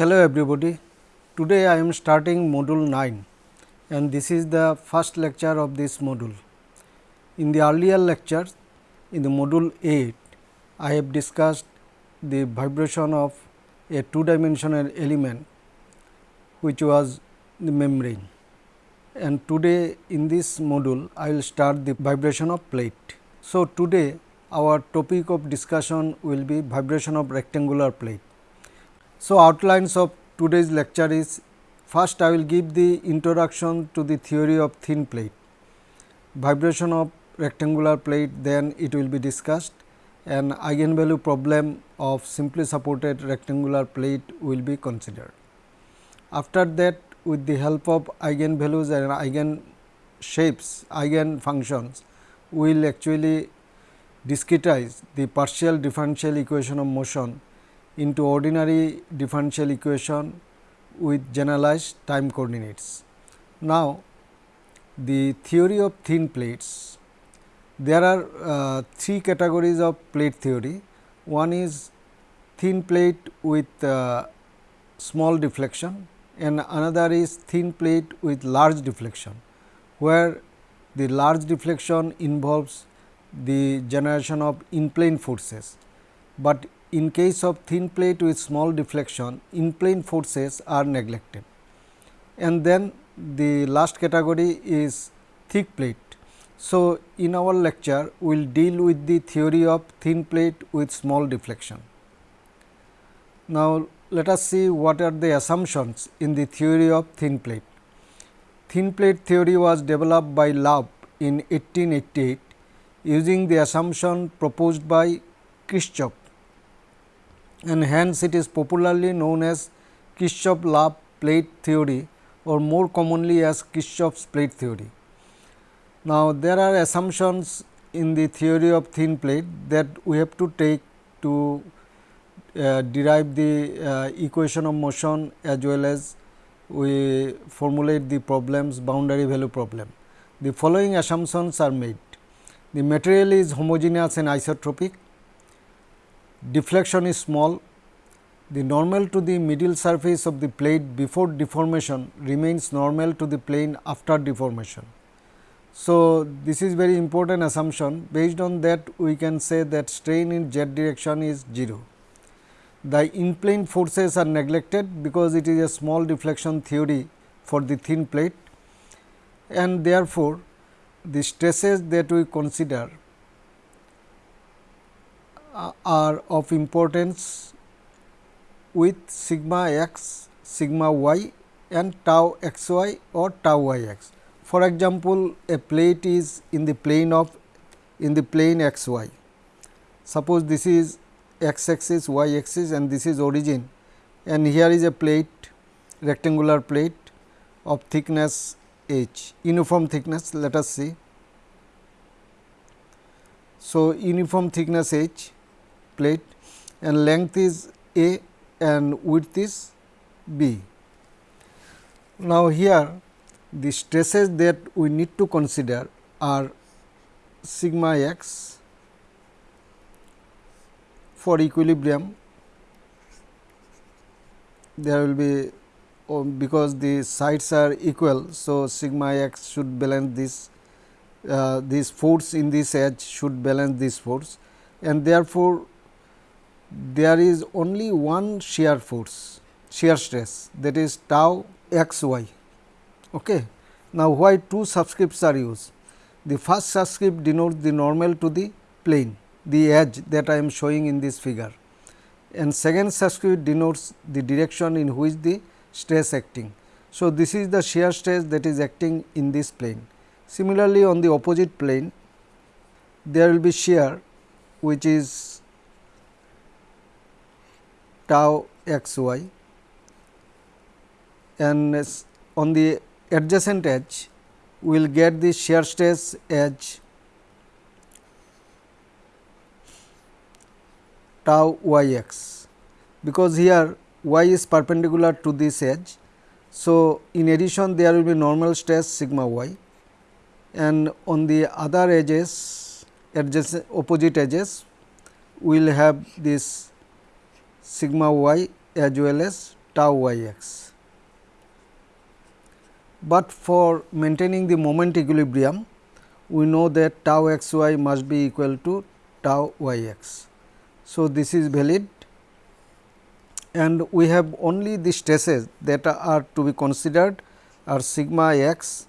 Hello everybody. Today I am starting module 9 and this is the first lecture of this module. In the earlier lectures in the module 8 I have discussed the vibration of a two dimensional element which was the membrane and today in this module I will start the vibration of plate. So, today our topic of discussion will be vibration of rectangular plate. So, outlines of today's lecture is first I will give the introduction to the theory of thin plate, vibration of rectangular plate then it will be discussed and eigenvalue problem of simply supported rectangular plate will be considered. After that with the help of eigenvalues and eigen shapes, eigen functions, we will actually discretize the partial differential equation of motion into ordinary differential equation with generalized time coordinates. Now, the theory of thin plates, there are uh, three categories of plate theory. One is thin plate with uh, small deflection and another is thin plate with large deflection, where the large deflection involves the generation of in plane forces, but in case of thin plate with small deflection in plane forces are neglected. And then the last category is thick plate. So, in our lecture we will deal with the theory of thin plate with small deflection. Now, let us see what are the assumptions in the theory of thin plate. Thin plate theory was developed by Love in 1888 using the assumption proposed by Kirchhoff and hence it is popularly known as Kirchhoff-Love plate theory or more commonly as Kirchhoff's plate theory. Now, there are assumptions in the theory of thin plate that we have to take to uh, derive the uh, equation of motion as well as we formulate the problems boundary value problem. The following assumptions are made. The material is homogeneous and isotropic, deflection is small, the normal to the medial surface of the plate before deformation remains normal to the plane after deformation. So, this is very important assumption based on that we can say that strain in z direction is 0. The in plane forces are neglected because it is a small deflection theory for the thin plate and therefore, the stresses that we consider Uh, are of importance with sigma x, sigma y and tau x y or tau y x. For example, a plate is in the plane of in the plane x y. Suppose this is x axis, y axis and this is origin and here is a plate rectangular plate of thickness h, uniform thickness let us see. So, uniform thickness h plate and length is a and width is b. Now, here the stresses that we need to consider are sigma x for equilibrium there will be oh, because the sides are equal. So, sigma x should balance this uh, this force in this edge should balance this force and therefore, there is only one shear force shear stress that is tau x y. Okay. Now, why two subscripts are used? The first subscript denotes the normal to the plane the edge that I am showing in this figure and second subscript denotes the direction in which the stress acting. So, this is the shear stress that is acting in this plane. Similarly, on the opposite plane there will be shear which is tau x y and on the adjacent edge we will get the shear stress edge tau y x because here y is perpendicular to this edge. So, in addition there will be normal stress sigma y and on the other edges adjacent opposite edges we will have this sigma y as well as tau y x. But for maintaining the moment equilibrium, we know that tau x y must be equal to tau y x. So, this is valid and we have only the stresses that are to be considered are sigma x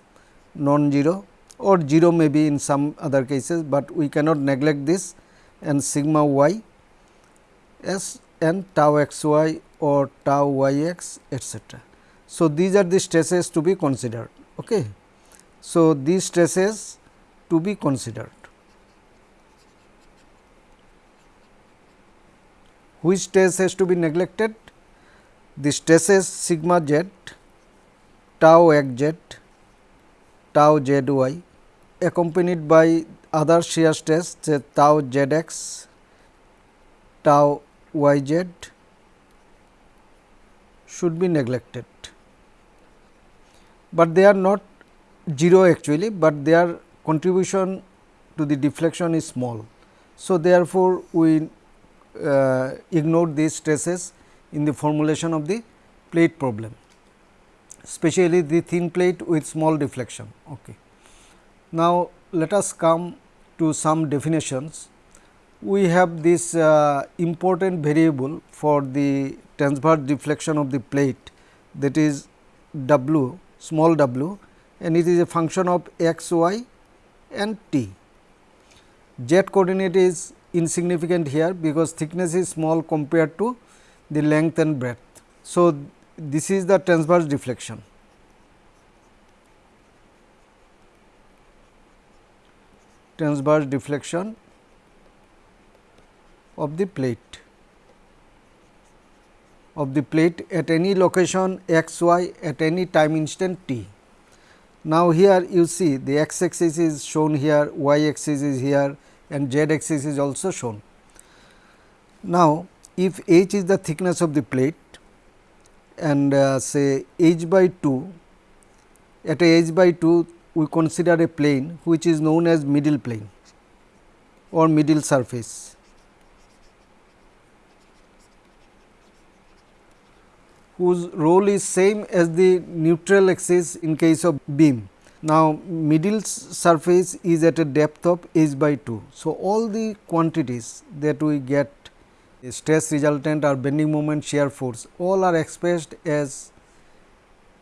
non-zero or 0 may be in some other cases, but we cannot neglect this and sigma y s and tau x y or tau y x etcetera. So, these are the stresses to be considered. Okay. So, these stresses to be considered. Which stress has to be neglected? The stresses sigma z, tau x z, tau z y accompanied by other shear stress say tau z x, tau y z should be neglected, but they are not 0 actually, but their contribution to the deflection is small. So, therefore, we uh, ignore these stresses in the formulation of the plate problem, especially the thin plate with small deflection. Okay. Now, let us come to some definitions. We have this uh, important variable for the transverse deflection of the plate that is w small w and it is a function of x y and t. Z coordinate is insignificant here because thickness is small compared to the length and breadth. So, this is the transverse deflection. transverse deflection of the plate of the plate at any location x y at any time instant t. Now, here you see the x axis is shown here, y axis is here and z axis is also shown. Now, if h is the thickness of the plate and uh, say h by 2 at h by 2 we consider a plane which is known as middle plane or middle surface. Whose role is same as the neutral axis in case of beam. Now, middle surface is at a depth of h by 2. So, all the quantities that we get stress resultant or bending moment shear force all are expressed as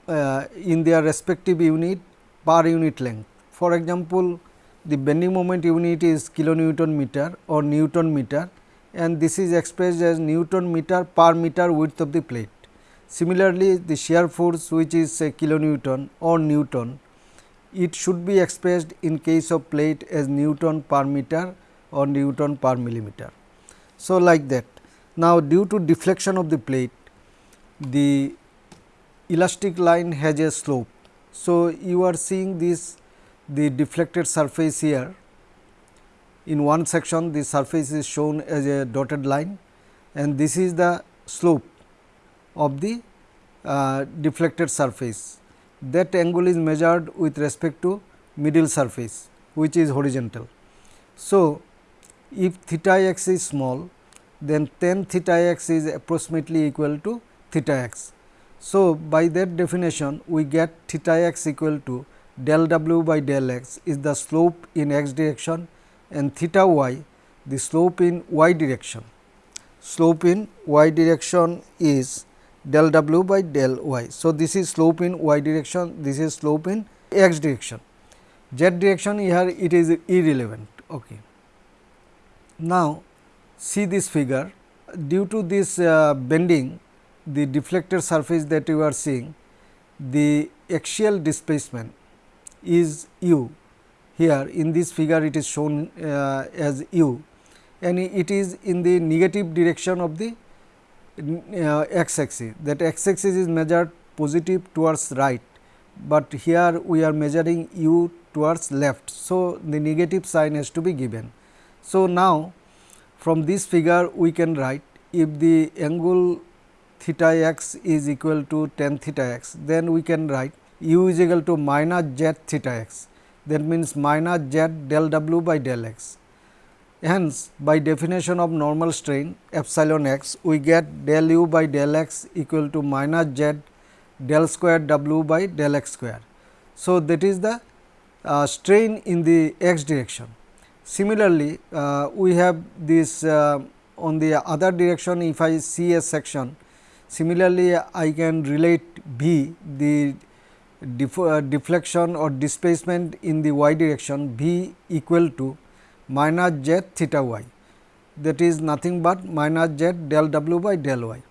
uh, in their respective unit per unit length. For example, the bending moment unit is kilonewton meter or newton meter and this is expressed as newton meter per meter width of the plate. Similarly, the shear force which is say kilonewton or newton, it should be expressed in case of plate as newton per meter or newton per millimeter. So, like that. Now, due to deflection of the plate, the elastic line has a slope. So, you are seeing this the deflected surface here. In one section the surface is shown as a dotted line and this is the slope of the uh, deflected surface. That angle is measured with respect to middle surface which is horizontal. So, if theta x is small then tan theta x is approximately equal to theta x. So, by that definition we get theta x equal to del w by del x is the slope in x direction and theta y the slope in y direction. Slope in y direction is del w by del y. So, this is slope in y direction, this is slope in x direction. Z direction here it is irrelevant. Okay. Now, see this figure due to this uh, bending the deflected surface that you are seeing the axial displacement is u here in this figure it is shown uh, as u and it is in the negative direction of the uh, x axis that x axis is measured positive towards right, but here we are measuring u towards left. So, the negative sign has to be given. So, now from this figure we can write if the angle theta x is equal to tan theta x, then we can write u is equal to minus z theta x that means minus z del w by del x. Hence, by definition of normal strain epsilon x, we get del u by del x equal to minus z del square w by del x square. So, that is the uh, strain in the x direction. Similarly, uh, we have this uh, on the other direction if I see a section, similarly I can relate V the def uh, deflection or displacement in the y direction V equal to minus z theta y that is nothing but minus z del w by del y.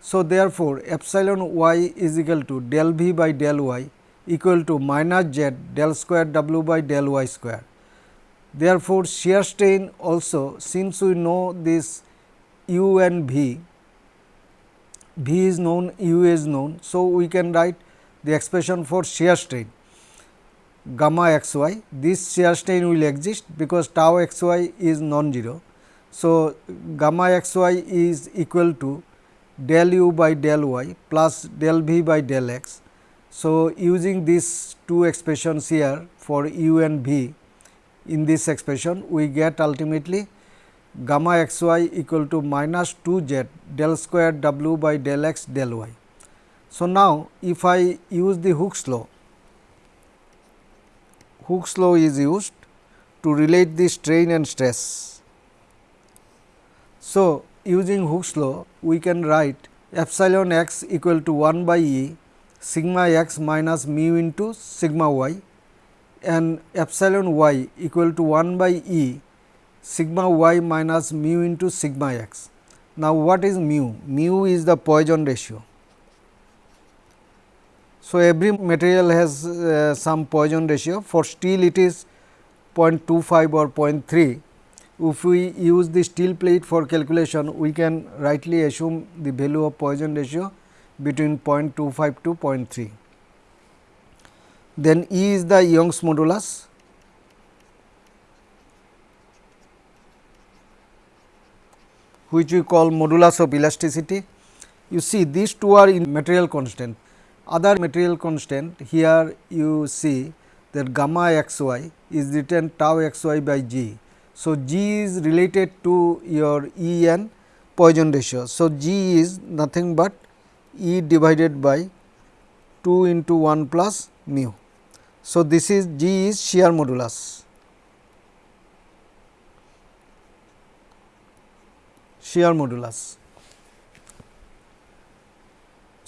So, therefore, epsilon y is equal to del v by del y equal to minus z del square w by del y square. Therefore, shear strain also since we know this u and v, v is known, u is known. So, we can write the expression for shear strain gamma x y. This shear strain will exist because tau x y is non-zero. So, gamma x y is equal to del u by del y plus del v by del x. So, using these two expressions here for u and v in this expression we get ultimately gamma x y equal to minus 2 z del square w by del x del y. So, now if I use the Hooke's law Hooke's law is used to relate the strain and stress. So, using Hooke's law we can write epsilon x equal to 1 by E sigma x minus mu into sigma y and epsilon y equal to 1 by E sigma y minus mu into sigma x. Now, what is mu? Mu is the Poisson ratio. So, every material has uh, some Poisson ratio for steel it is 0.25 or 0.3. If we use the steel plate for calculation we can rightly assume the value of Poisson ratio between 0.25 to 0.3. Then E is the Young's modulus which we call modulus of elasticity. You see these two are in material constant other material constant here you see that gamma x y is written tau x y by g. So, g is related to your E and Poisson ratio. So, g is nothing but E divided by 2 into 1 plus mu. So, this is g is shear modulus. shear modulus.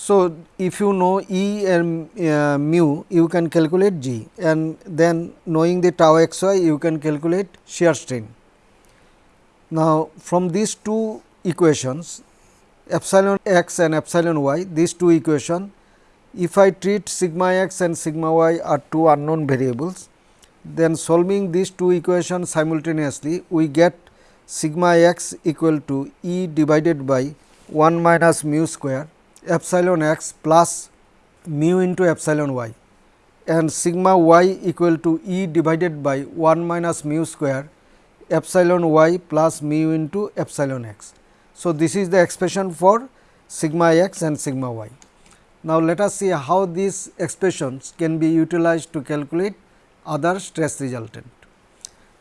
So, if you know E and uh, mu you can calculate G and then knowing the tau x y you can calculate shear strain. Now, from these two equations epsilon x and epsilon y these two equation if I treat sigma x and sigma y are two unknown variables then solving these two equations simultaneously we get sigma x equal to E divided by 1 minus mu square epsilon x plus mu into epsilon y and sigma y equal to E divided by 1 minus mu square epsilon y plus mu into epsilon x. So, this is the expression for sigma x and sigma y. Now, let us see how these expressions can be utilized to calculate other stress resultant.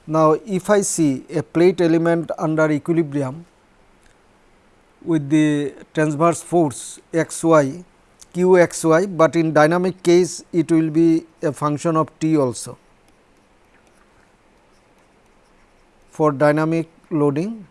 Now, if I see a plate element under equilibrium with the transverse force x y q x y, but in dynamic case it will be a function of t also. For dynamic loading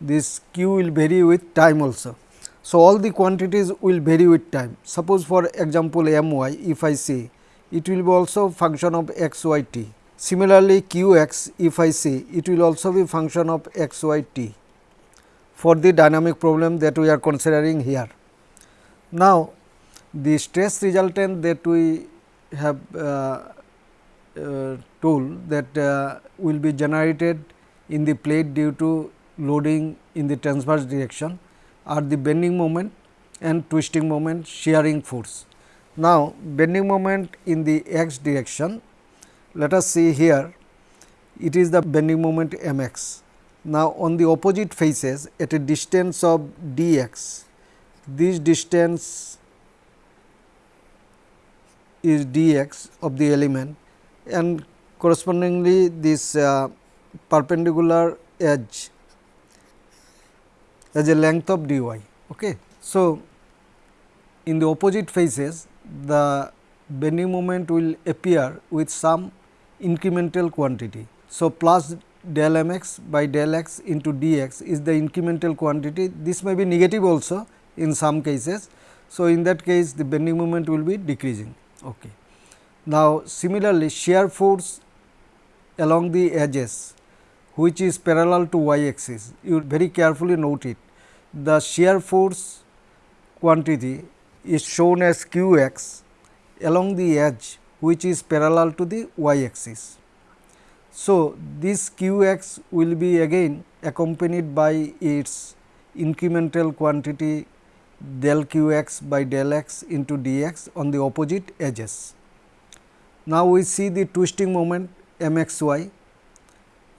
this q will vary with time also. So, all the quantities will vary with time. Suppose for example, m y if I say it will be also function of x y t Similarly, q x if I say it will also be function of x y t for the dynamic problem that we are considering here. Now, the stress resultant that we have uh, uh, told that uh, will be generated in the plate due to loading in the transverse direction are the bending moment and twisting moment shearing force. Now, bending moment in the x direction let us see here it is the bending moment m x. Now, on the opposite faces at a distance of d x, this distance is d x of the element and correspondingly this uh, perpendicular edge as a length of dy. Okay. So, in the opposite faces the bending moment will appear with some incremental quantity. So, plus del mx by del x into dx is the incremental quantity this may be negative also in some cases. So, in that case the bending moment will be decreasing. Okay. Now, similarly shear force along the edges which is parallel to y axis you very carefully note it the shear force quantity is shown as q x along the edge which is parallel to the y axis. So, this q x will be again accompanied by its incremental quantity del q x by del x into d x on the opposite edges. Now, we see the twisting moment m x y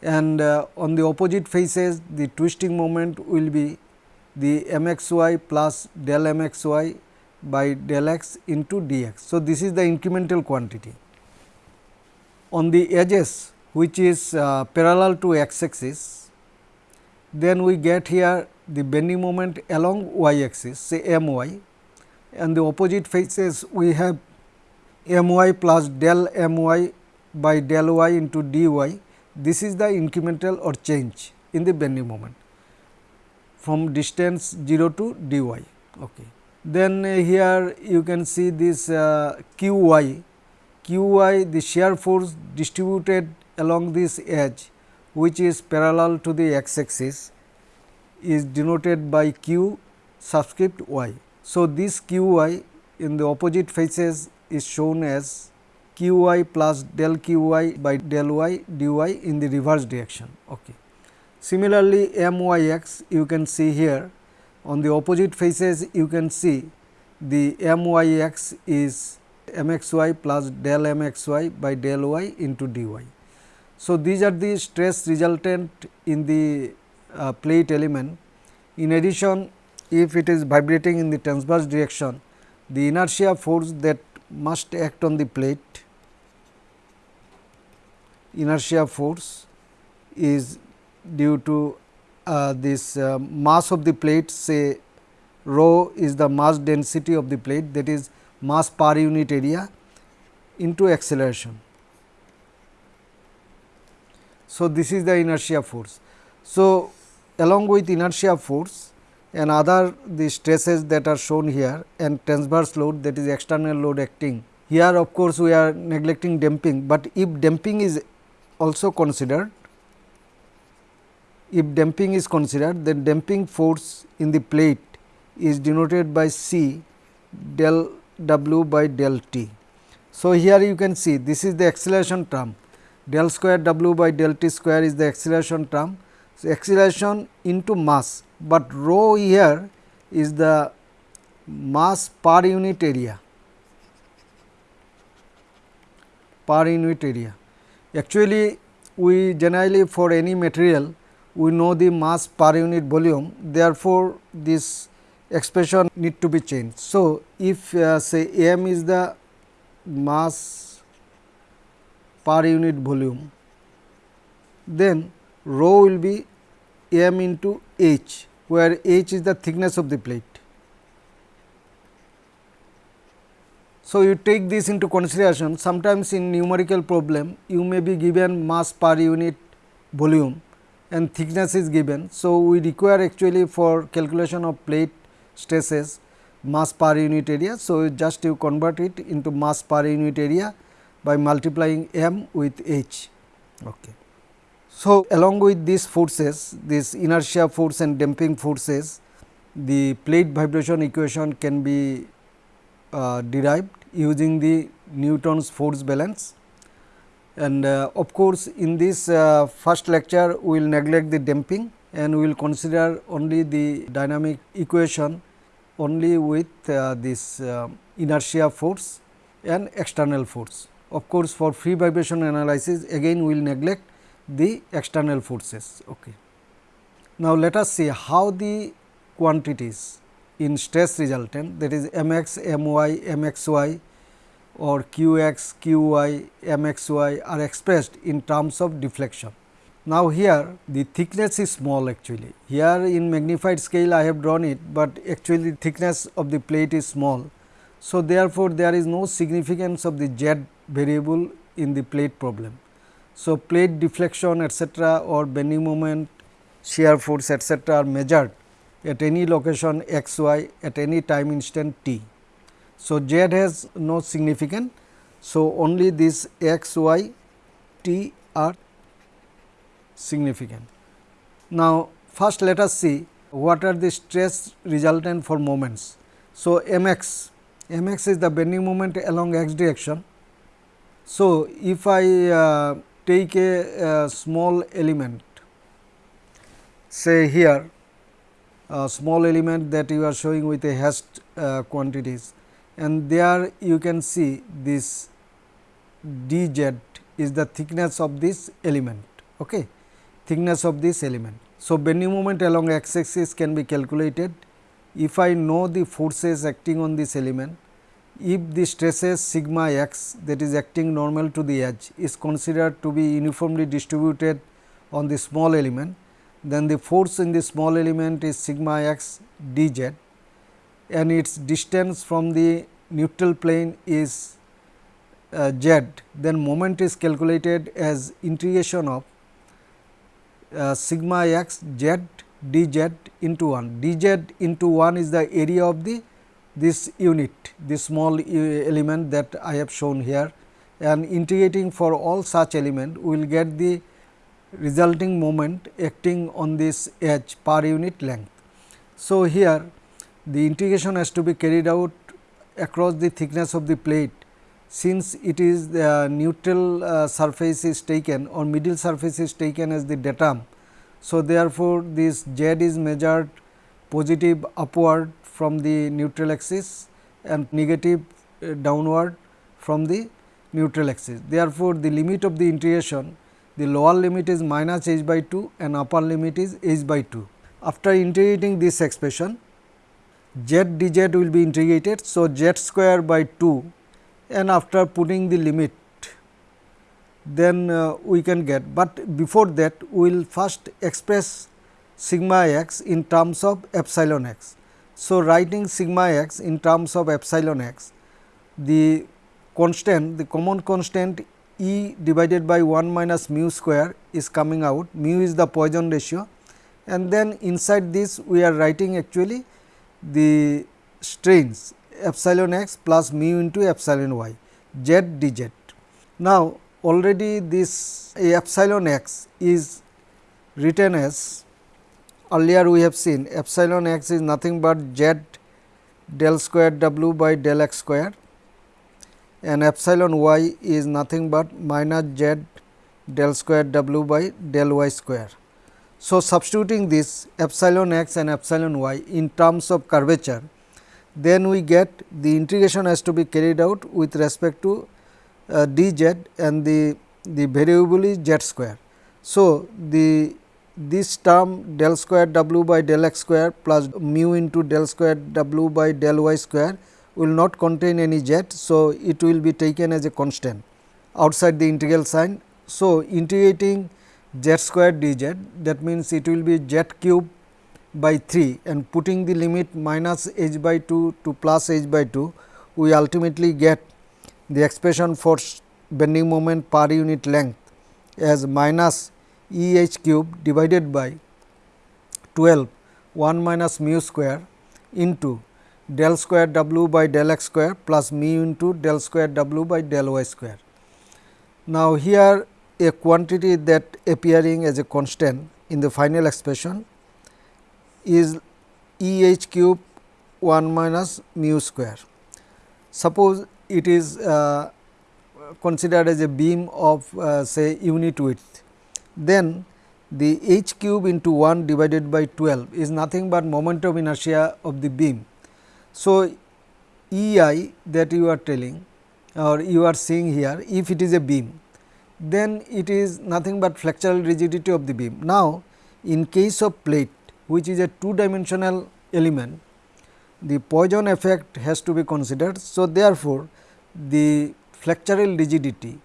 and uh, on the opposite faces the twisting moment will be the m x y plus del m x y by del x into dx. So, this is the incremental quantity. On the edges which is uh, parallel to x axis, then we get here the bending moment along y axis say m y and the opposite faces we have m y plus del m y by del y into dy. This is the incremental or change in the bending moment from distance 0 to dy. Okay. Then uh, here you can see this uh, q y, q y the shear force distributed along this edge which is parallel to the x axis is denoted by q subscript y. So, this q y in the opposite faces is shown as q y plus del q y by del y dy in the reverse direction. Okay. Similarly, m y x you can see here on the opposite faces you can see the m y x is m x y plus del m x y by del y into d y. So, these are the stress resultant in the uh, plate element. In addition, if it is vibrating in the transverse direction, the inertia force that must act on the plate, inertia force is due to uh, this uh, mass of the plate say rho is the mass density of the plate that is mass per unit area into acceleration. So, this is the inertia force. So, along with inertia force and other the stresses that are shown here and transverse load that is external load acting. Here of course, we are neglecting damping, but if damping is also considered if damping is considered, then damping force in the plate is denoted by C del W by del T. So, here you can see this is the acceleration term del square W by del T square is the acceleration term. So, acceleration into mass, but rho here is the mass per unit area per unit area. Actually, we generally for any material we know the mass per unit volume therefore, this expression need to be changed. So, if uh, say m is the mass per unit volume then rho will be m into h where h is the thickness of the plate. So, you take this into consideration sometimes in numerical problem you may be given mass per unit volume and thickness is given. So, we require actually for calculation of plate stresses mass per unit area. So, just you convert it into mass per unit area by multiplying m with h. Okay. So, along with these forces this inertia force and damping forces the plate vibration equation can be uh, derived using the Newton's force balance and uh, of course, in this uh, first lecture we will neglect the damping and we will consider only the dynamic equation only with uh, this uh, inertia force and external force. Of course, for free vibration analysis again we will neglect the external forces. Okay. Now, let us see how the quantities in stress resultant that is m x, m y, m x y or qx, qy, mxy are expressed in terms of deflection. Now, here the thickness is small actually. Here in magnified scale I have drawn it, but actually thickness of the plate is small. So, therefore, there is no significance of the z variable in the plate problem. So, plate deflection etcetera or bending moment, shear force etcetera are measured at any location x y at any time instant t. So, z has no significant. So, only this x y t are significant. Now, first let us see what are the stress resultant for moments. So, m x, m x is the bending moment along x direction. So, if I uh, take a, a, small element say here a small element that you are showing with a hashed uh, quantities and there you can see this d z is the thickness of this element. Okay thickness of this element. So, bending moment along x axis can be calculated if I know the forces acting on this element if the stresses sigma x that is acting normal to the edge is considered to be uniformly distributed on the small element then the force in the small element is sigma x d z and its distance from the neutral plane is uh, z then moment is calculated as integration of uh, sigma x z d z into 1. d z into 1 is the area of the this unit, this small element that I have shown here and integrating for all such element we will get the resulting moment acting on this edge per unit length. So, here the integration has to be carried out across the thickness of the plate since it is the neutral uh, surface is taken or middle surface is taken as the datum. So, therefore, this z is measured positive upward from the neutral axis and negative uh, downward from the neutral axis. Therefore, the limit of the integration the lower limit is minus h by 2 and upper limit is h by 2. After integrating this expression z dz will be integrated. So, z square by 2 and after putting the limit then uh, we can get, but before that we will first express sigma x in terms of epsilon x. So, writing sigma x in terms of epsilon x, the constant, the common constant E divided by 1 minus mu square is coming out, mu is the Poisson ratio and then inside this we are writing actually the strains epsilon x plus mu into epsilon y z dz. Now, already this epsilon x is written as earlier we have seen epsilon x is nothing but z del square w by del x square and epsilon y is nothing but minus z del square w by del y square. So, substituting this epsilon x and epsilon y in terms of curvature then we get the integration has to be carried out with respect to uh, d z and the, the variable is z square. So, the this term del square w by del x square plus mu into del square w by del y square will not contain any z. So, it will be taken as a constant outside the integral sign. So, integrating z square d z that means, it will be z cube by 3 and putting the limit minus h by 2 to plus h by 2, we ultimately get the expression for bending moment per unit length as minus E h cube divided by 12 1 minus mu square into del square w by del x square plus mu into del square w by del y square. Now, here a quantity that appearing as a constant in the final expression is E h cube 1 minus mu square. Suppose it is uh, considered as a beam of uh, say unit width, then the h cube into 1 divided by 12 is nothing but moment of inertia of the beam. So, E i that you are telling or you are seeing here if it is a beam then it is nothing but flexural rigidity of the beam. Now, in case of plate which is a two dimensional element, the Poisson effect has to be considered. So, therefore, the flexural rigidity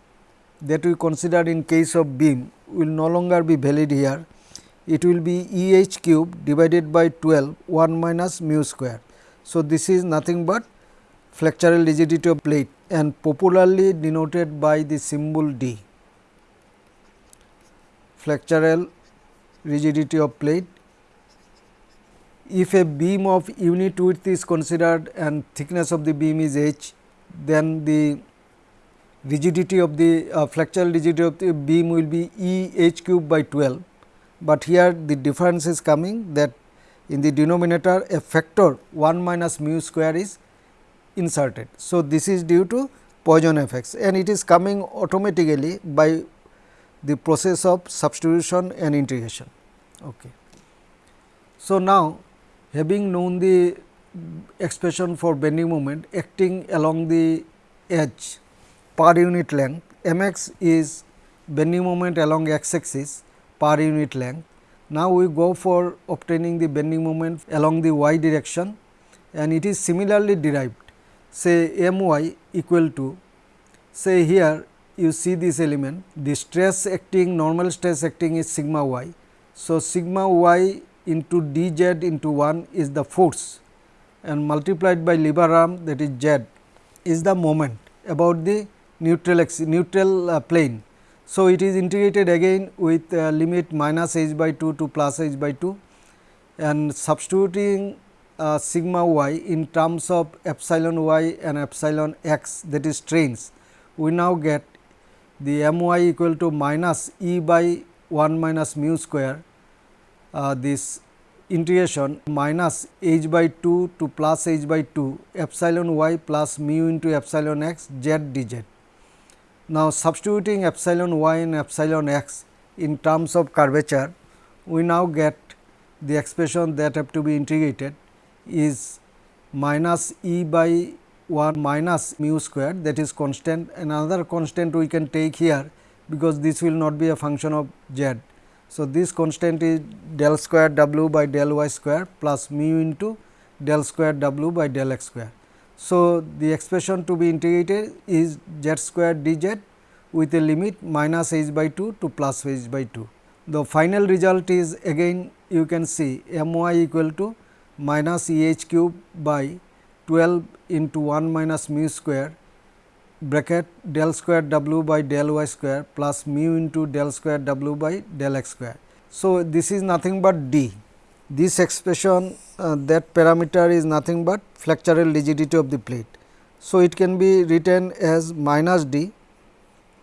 that we consider in case of beam will no longer be valid here. It will be E h cube divided by 12 1 minus mu square. So, this is nothing but flexural rigidity of plate and popularly denoted by the symbol D. Flexural rigidity of plate. If a beam of unit width is considered and thickness of the beam is h, then the rigidity of the uh, flexural rigidity of the beam will be E h cube by 12, but here the difference is coming that in the denominator a factor 1 minus mu square is inserted. So, this is due to Poisson effects and it is coming automatically by the process of substitution and integration. Okay. So, now having known the expression for bending moment acting along the edge per unit length m x is bending moment along x axis per unit length. Now, we go for obtaining the bending moment along the y direction and it is similarly derived say m y equal to say here you see this element the stress acting normal stress acting is sigma y. So, sigma y into d z into 1 is the force and multiplied by lever arm that is z is the moment about the neutral axis neutral uh, plane. So, it is integrated again with uh, limit minus h by 2 to plus h by 2 and substituting uh, sigma y in terms of epsilon y and epsilon x that is strains, we now get the m y equal to minus e by 1 minus mu square uh, this integration minus h by 2 to plus h by 2 epsilon y plus mu into epsilon x z d z. Now, substituting epsilon y and epsilon x in terms of curvature, we now get the expression that have to be integrated is minus e by 1 minus mu square that is constant another constant we can take here because this will not be a function of z. So, this constant is del square w by del y square plus mu into del square w by del x square. So, the expression to be integrated is z square d z with a limit minus h by 2 to plus h by 2. The final result is again you can see m y equal to minus E h cube by 12 into 1 minus mu square bracket del square w by del y square plus mu into del square w by del x square. So, this is nothing but d. This expression uh, that parameter is nothing but flexural rigidity of the plate. So, it can be written as minus d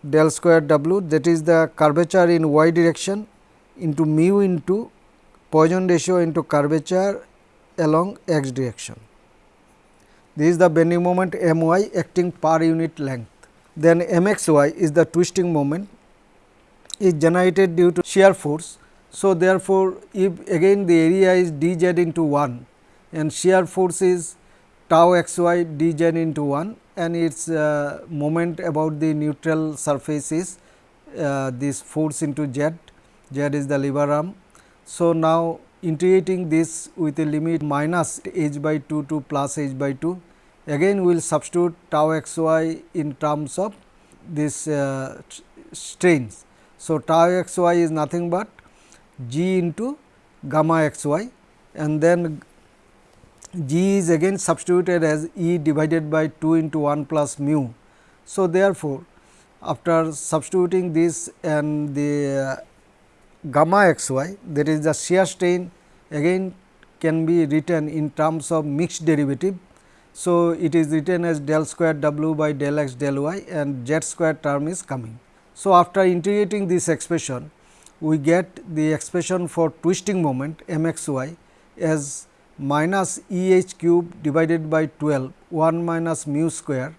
del square w that is the curvature in y direction into mu into Poisson ratio into curvature along x direction. This is the bending moment m y acting per unit length. Then m x y is the twisting moment is generated due to shear force. So, therefore, if again the area is d z into 1 and shear force is tau x y d z into 1 and its uh, moment about the neutral surface is uh, this force into z, z is the lever arm. So, now integrating this with a limit minus h by 2 to plus h by 2 again we will substitute tau x y in terms of this uh, strains. So, tau x y is nothing but g into gamma x y and then g is again substituted as e divided by 2 into 1 plus mu. So, therefore, after substituting this and the uh, gamma x y that is the shear strain again can be written in terms of mixed derivative. So, it is written as del square w by del x del y and z square term is coming. So, after integrating this expression we get the expression for twisting moment m x y as minus E h cube divided by 12 1 minus mu square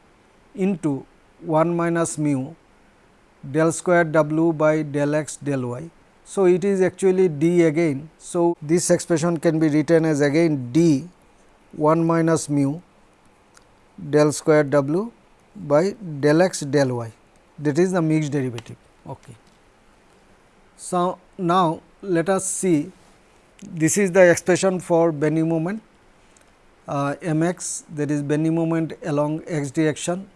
into 1 minus mu del square w by del x del y. So, it is actually d again. So, this expression can be written as again d 1 minus mu del square w by del x del y that is the mixed derivative. Okay. So, now let us see this is the expression for bending moment uh, m x that is bending moment along x direction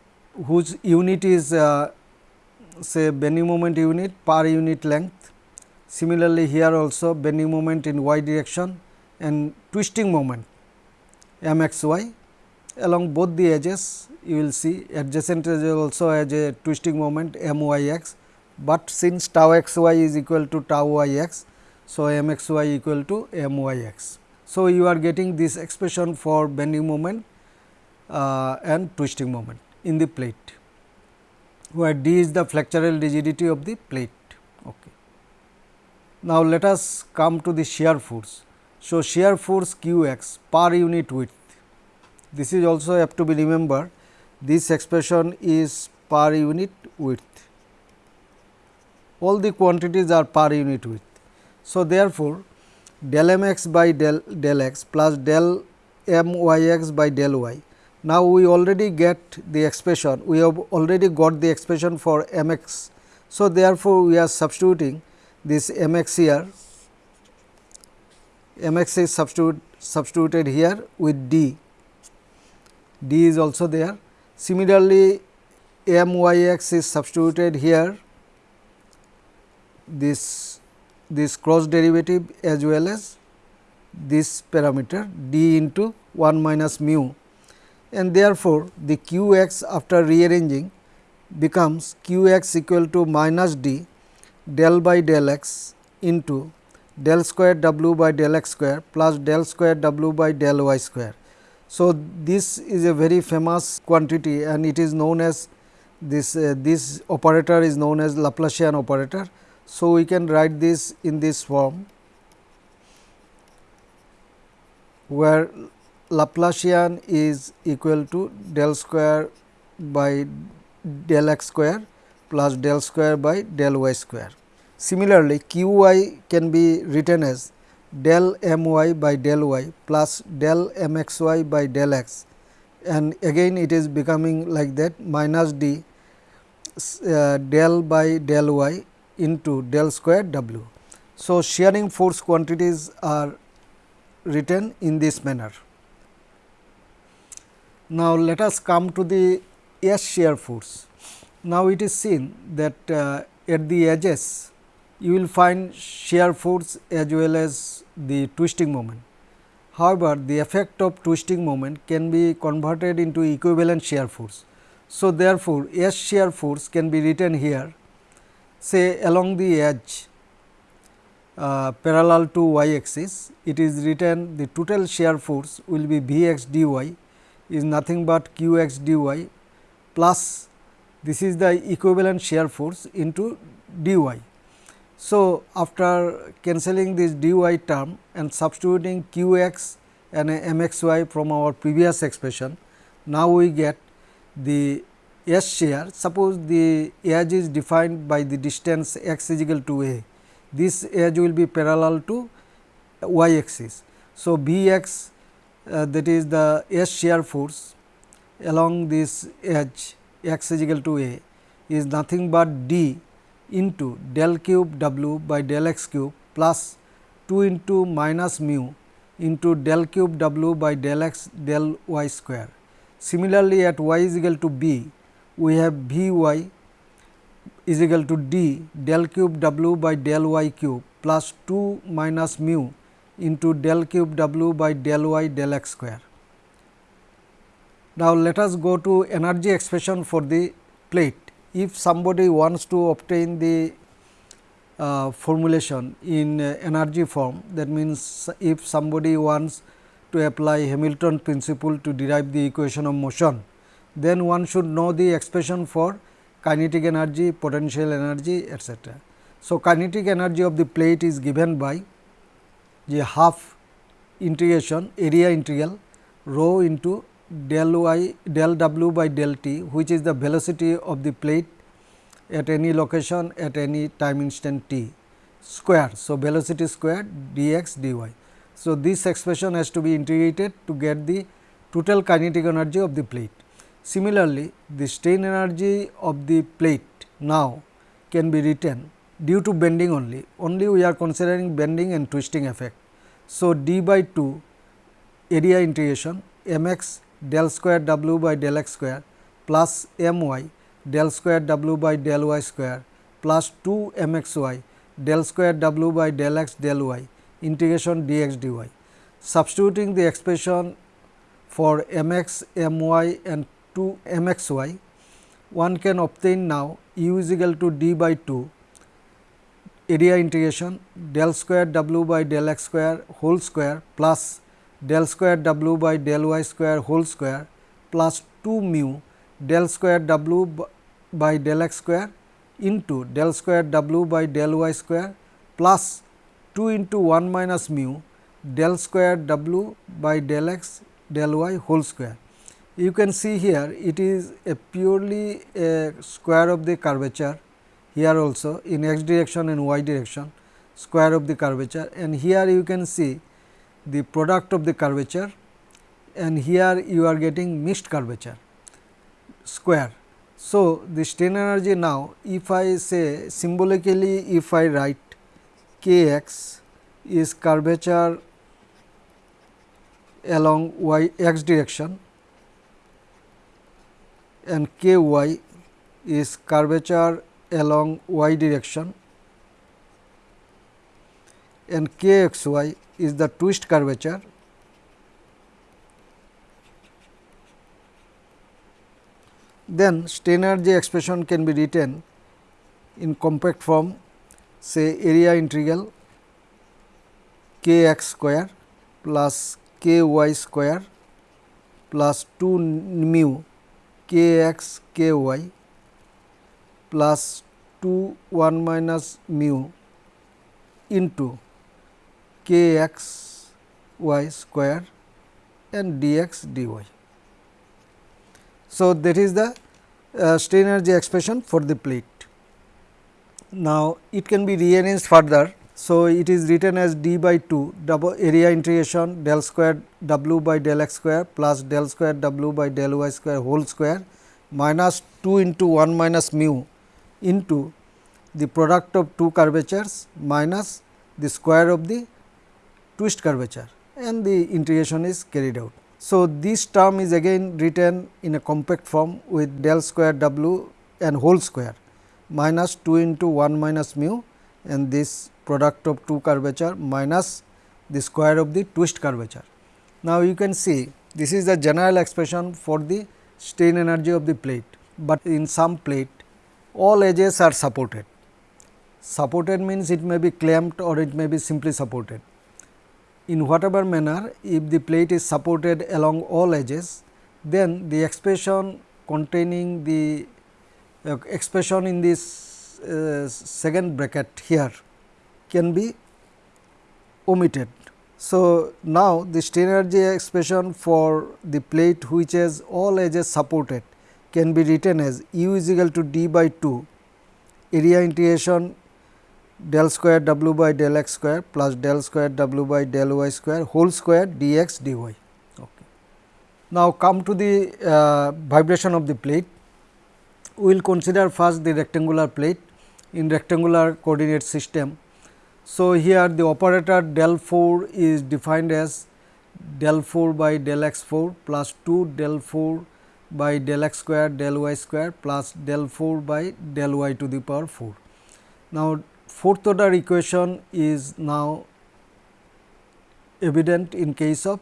whose unit is uh, say bending moment unit per unit length. Similarly, here also bending moment in y direction and twisting moment m x y along both the edges you will see adjacent edge also has a twisting moment m y x, but since tau x y is equal to tau y x. So, m x y equal to m y x. So, you are getting this expression for bending moment uh, and twisting moment in the plate, where d is the flexural rigidity of the plate. Now, let us come to the shear force. So, shear force q x per unit width this is also have to be remembered this expression is per unit width. All the quantities are per unit width. So, therefore, del m x by del, del x plus del m y x by del y. Now, we already get the expression, we have already got the expression for m x. So, therefore, we are substituting this m x here, m x is substitute, substituted here with d. D is also there. Similarly, m y x is substituted here. This this cross derivative as well as this parameter d into 1 minus mu. And therefore, the q x after rearranging becomes q x equal to minus d del by del x into del square w by del x square plus del square w by del y square. So, this is a very famous quantity and it is known as this uh, this operator is known as Laplacian operator. So, we can write this in this form where Laplacian is equal to del square by del x square plus del square by del y square. Similarly, q y can be written as del m y by del y plus del m x y by del x and again it is becoming like that minus d uh, del by del y into del square w. So, shearing force quantities are written in this manner. Now, let us come to the S shear force. Now, it is seen that uh, at the edges you will find shear force as well as the twisting moment. However, the effect of twisting moment can be converted into equivalent shear force. So, therefore, S shear force can be written here say along the edge uh, parallel to y axis it is written the total shear force will be V x d y is nothing but q x d y plus this is the equivalent shear force into d y. So, after cancelling this dy term and substituting q x and m x y from our previous expression, now we get the S shear. Suppose the edge is defined by the distance x is equal to a, this edge will be parallel to y axis. So, B x uh, that is the S shear force along this edge x is equal to a is nothing but d into del cube w by del x cube plus 2 into minus mu into del cube w by del x del y square. Similarly, at y is equal to b, we have v y is equal to d del cube w by del y cube plus 2 minus mu into del cube w by del y del x square. Now, let us go to energy expression for the plate if somebody wants to obtain the uh, formulation in uh, energy form that means, if somebody wants to apply Hamilton principle to derive the equation of motion, then one should know the expression for kinetic energy, potential energy etc. So, kinetic energy of the plate is given by the half integration area integral rho into del y del w by del t which is the velocity of the plate at any location at any time instant t square. So, velocity square dx dy. So, this expression has to be integrated to get the total kinetic energy of the plate. Similarly, the strain energy of the plate now can be written due to bending only, only we are considering bending and twisting effect. So, d by 2 area integration m x del square w by del x square plus m y del square w by del y square plus 2 m x y del square w by del x del y integration dx dy. Substituting the expression for m x, m y and 2 m x y, one can obtain now u is equal to d by 2 area integration del square w by del x square whole square plus del square w by del y square whole square plus 2 mu del square w by del x square into del square w by del y square plus 2 into 1 minus mu del square w by del x del y whole square. You can see here it is a purely a square of the curvature here also in x direction and y direction square of the curvature and here you can see the product of the curvature and here you are getting mixed curvature square. So, the strain energy now if I say symbolically if I write k x is curvature along y x direction and k y is curvature along y direction and k x y is the twist curvature. Then strain energy expression can be written in compact form say area integral k x square plus k y square plus 2 mu k x k y plus 2 1 minus mu into k x y square and dx dy. So, that is the uh, strain energy expression for the plate. Now, it can be rearranged further. So, it is written as d by 2 double area integration del square w by del x square plus del square w by del y square whole square minus 2 into 1 minus mu into the product of two curvatures minus the square of the twist curvature and the integration is carried out. So, this term is again written in a compact form with del square w and whole square minus 2 into 1 minus mu and this product of two curvature minus the square of the twist curvature. Now, you can see this is the general expression for the strain energy of the plate, but in some plate all edges are supported. Supported means it may be clamped or it may be simply supported in whatever manner if the plate is supported along all edges then the expression containing the uh, expression in this uh, second bracket here can be omitted. So, now the strain energy expression for the plate which has all edges supported can be written as u is equal to d by 2 area integration del square w by del x square plus del square w by del y square whole square dx dy. Okay. Now, come to the uh, vibration of the plate. We will consider first the rectangular plate in rectangular coordinate system. So, here the operator del 4 is defined as del 4 by del x 4 plus 2 del 4 by del x square del y square plus del 4 by del y to the power 4. Now, fourth order equation is now evident in case of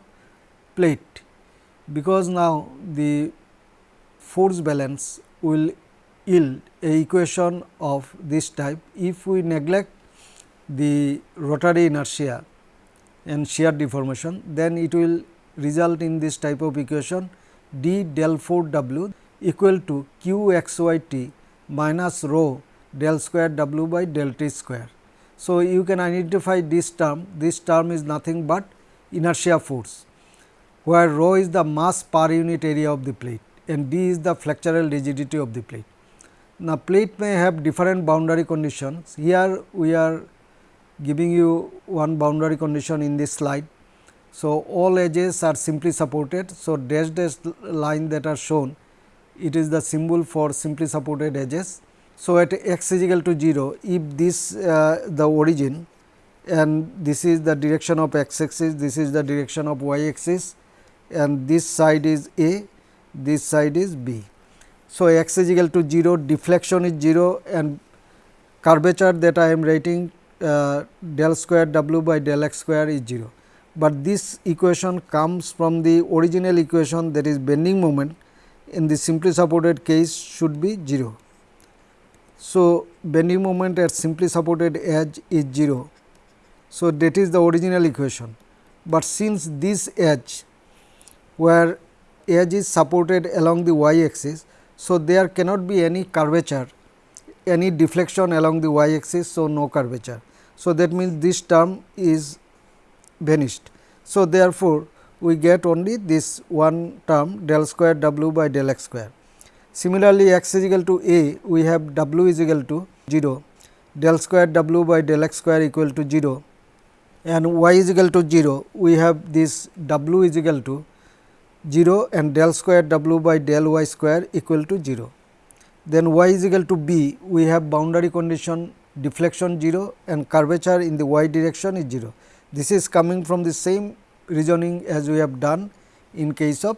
plate, because now the force balance will yield a equation of this type. If we neglect the rotary inertia and shear deformation then it will result in this type of equation d del 4 w equal to q x y t minus rho del square w by del t square. So, you can identify this term, this term is nothing but inertia force, where rho is the mass per unit area of the plate and d is the flexural rigidity of the plate. Now, plate may have different boundary conditions. Here we are giving you one boundary condition in this slide. So, all edges are simply supported. So, dash dash line that are shown it is the symbol for simply supported edges so, at x is equal to 0, if this uh, the origin and this is the direction of x axis, this is the direction of y axis and this side is A, this side is B. So, x is equal to 0, deflection is 0 and curvature that I am writing uh, del square w by del x square is 0. But this equation comes from the original equation that is bending moment in the simply supported case should be 0. So, bending moment at simply supported edge is 0. So, that is the original equation, but since this edge where edge is supported along the y axis. So, there cannot be any curvature any deflection along the y axis. So, no curvature. So, that means this term is vanished. So, therefore, we get only this one term del square w by del x square. Similarly, x is equal to a we have w is equal to 0 del square w by del x square equal to 0 and y is equal to 0 we have this w is equal to 0 and del square w by del y square equal to 0. Then y is equal to b, we have boundary condition deflection 0 and curvature in the y direction is 0. This is coming from the same reasoning as we have done in case of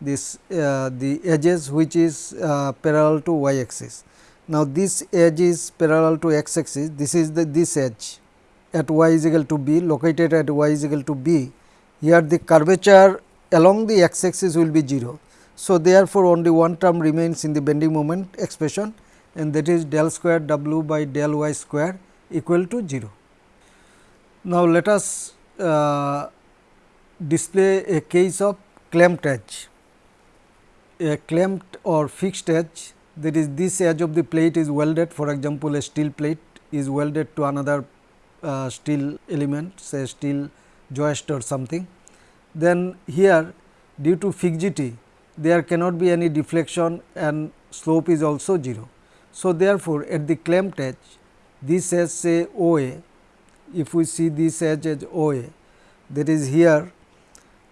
this uh, the edges which is uh, parallel to y axis. Now, this edge is parallel to x axis, this is the this edge at y is equal to b located at y is equal to b. Here the curvature along the x axis will be 0. So, therefore, only one term remains in the bending moment expression and that is del square w by del y square equal to 0. Now, let us uh, display a case of clamped edge. A clamped or fixed edge that is this edge of the plate is welded for example, a steel plate is welded to another uh, steel element say steel joist or something then here due to fixity there cannot be any deflection and slope is also 0. So, therefore, at the clamped edge this edge say OA if we see this edge as OA that is here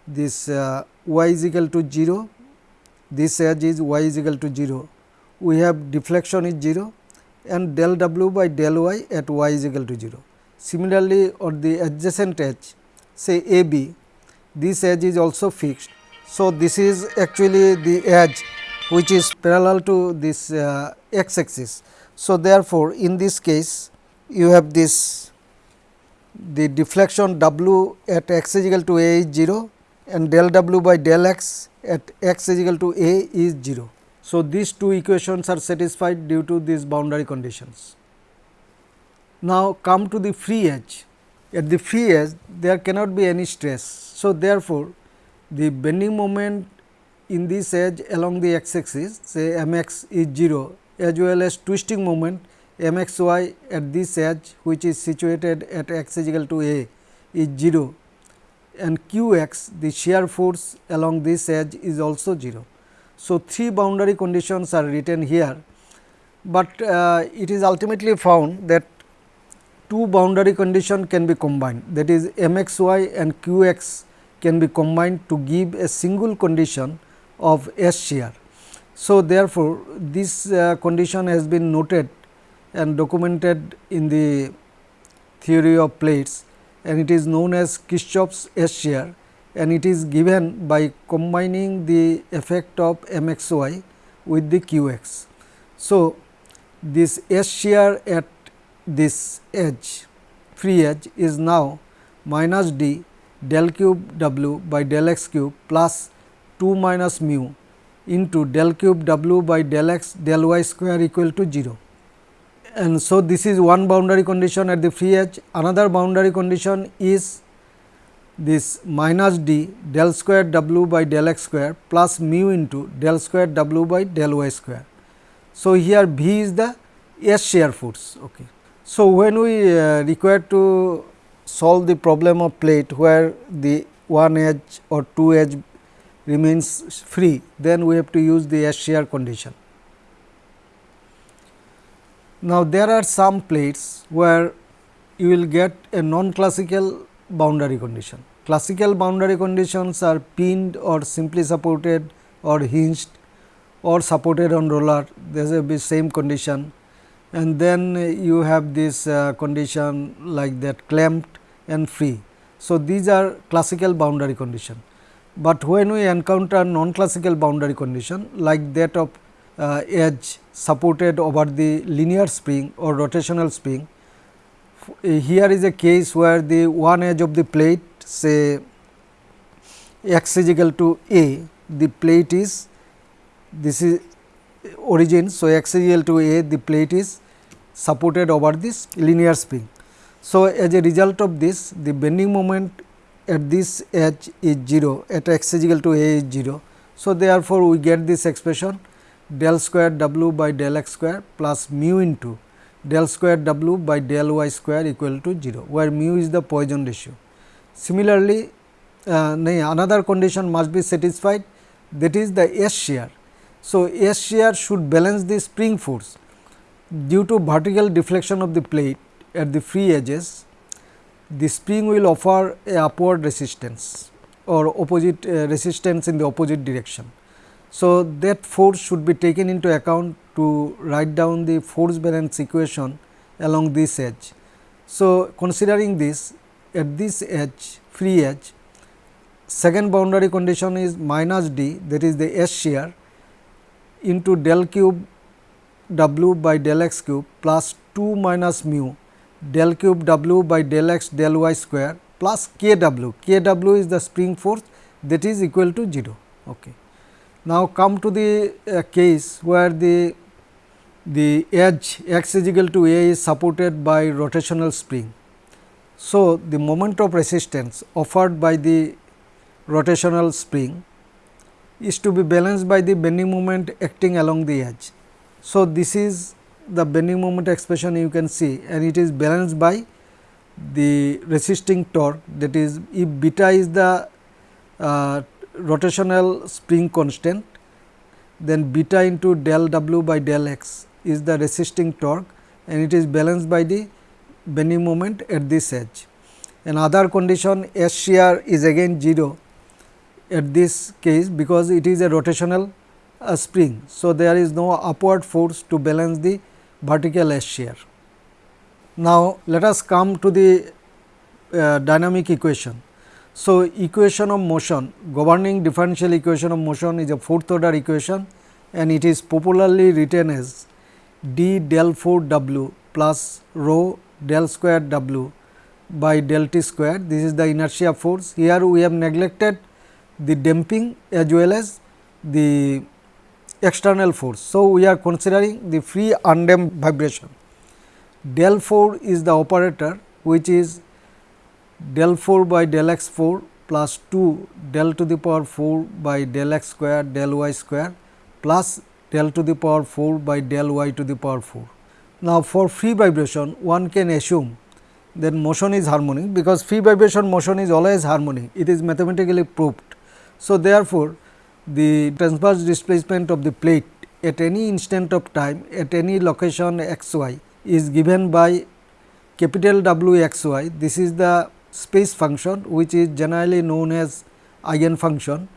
this uh, y is equal to 0 this edge is y is equal to 0 we have deflection is 0 and del w by del y at y is equal to 0. Similarly, on the adjacent edge say A B this edge is also fixed. So, this is actually the edge which is parallel to this uh, x axis. So, therefore, in this case you have this the deflection w at x is equal to a is 0 and del w by del x at x is equal to a is 0. So, these two equations are satisfied due to these boundary conditions. Now, come to the free edge. At the free edge there cannot be any stress so, therefore, the bending moment in this edge along the x axis say m x is 0 as well as twisting moment m x y at this edge which is situated at x is equal to a is 0 and q x the shear force along this edge is also 0. So, three boundary conditions are written here, but uh, it is ultimately found that two boundary condition can be combined that is m x y and q x can be combined to give a single condition of S shear. So, therefore, this uh, condition has been noted and documented in the theory of plates and it is known as Kirchhoff's S shear and it is given by combining the effect of m x y with the q x. So, this S shear at this edge free edge is now minus d del cube w by del x cube plus 2 minus mu into del cube w by del x del y square equal to 0. And so, this is one boundary condition at the free edge. Another boundary condition is this minus d del square w by del x square plus mu into del square w by del y square. So, here V is the S shear force. Okay. So, when we uh, require to solve the problem of plate where the one edge or two edge remains free, then we have to use the S shear condition. Now, there are some plates where you will get a non-classical boundary condition. Classical boundary conditions are pinned or simply supported or hinged or supported on roller, there is the same condition and then you have this uh, condition like that clamped and free. So, these are classical boundary condition, but when we encounter non classical boundary condition like that of uh, edge supported over the linear spring or rotational spring. Here is a case where the one edge of the plate say x is equal to a, the plate is this is origin. So, x is equal to a, the plate is supported over this linear spring. So, as a result of this the bending moment at this edge is 0 at x is equal to a is 0. So, therefore, we get this expression del square w by del x square plus mu into del square w by del y square equal to 0, where mu is the Poisson ratio. Similarly, uh, another condition must be satisfied that is the S shear. So, S shear should balance the spring force due to vertical deflection of the plate at the free edges the spring will offer a upward resistance or opposite uh, resistance in the opposite direction. So, that force should be taken into account to write down the force balance equation along this edge. So, considering this at this edge free edge second boundary condition is minus d that is the S shear into del cube w by del x cube plus 2 minus mu del cube w by del x del y square plus k w, k w is the spring force that is equal to 0. Okay. Now, come to the uh, case where the the edge x is equal to a is supported by rotational spring. So, the moment of resistance offered by the rotational spring is to be balanced by the bending moment acting along the edge. So, this is the bending moment expression you can see and it is balanced by the resisting torque that is if beta is the uh, rotational spring constant then beta into del w by del x is the resisting torque and it is balanced by the bending moment at this edge. Another condition S shear is again 0 at this case because it is a rotational uh, spring. So, there is no upward force to balance the vertical S shear. Now, let us come to the uh, dynamic equation. So, equation of motion governing differential equation of motion is a fourth order equation and it is popularly written as d del 4 w plus rho del square w by del t square. This is the inertia force. Here we have neglected the damping as well as the external force. So, we are considering the free undamped vibration. Del 4 is the operator which is del 4 by del x 4 plus 2 del to the power 4 by del x square del y square plus del to the power 4 by del y to the power 4. Now, for free vibration one can assume that motion is harmonic because free vibration motion is always harmonic it is mathematically proved. So, therefore, the transverse displacement of the plate at any instant of time at any location x y is given by capital W x y. This is the space function which is generally known as eigen function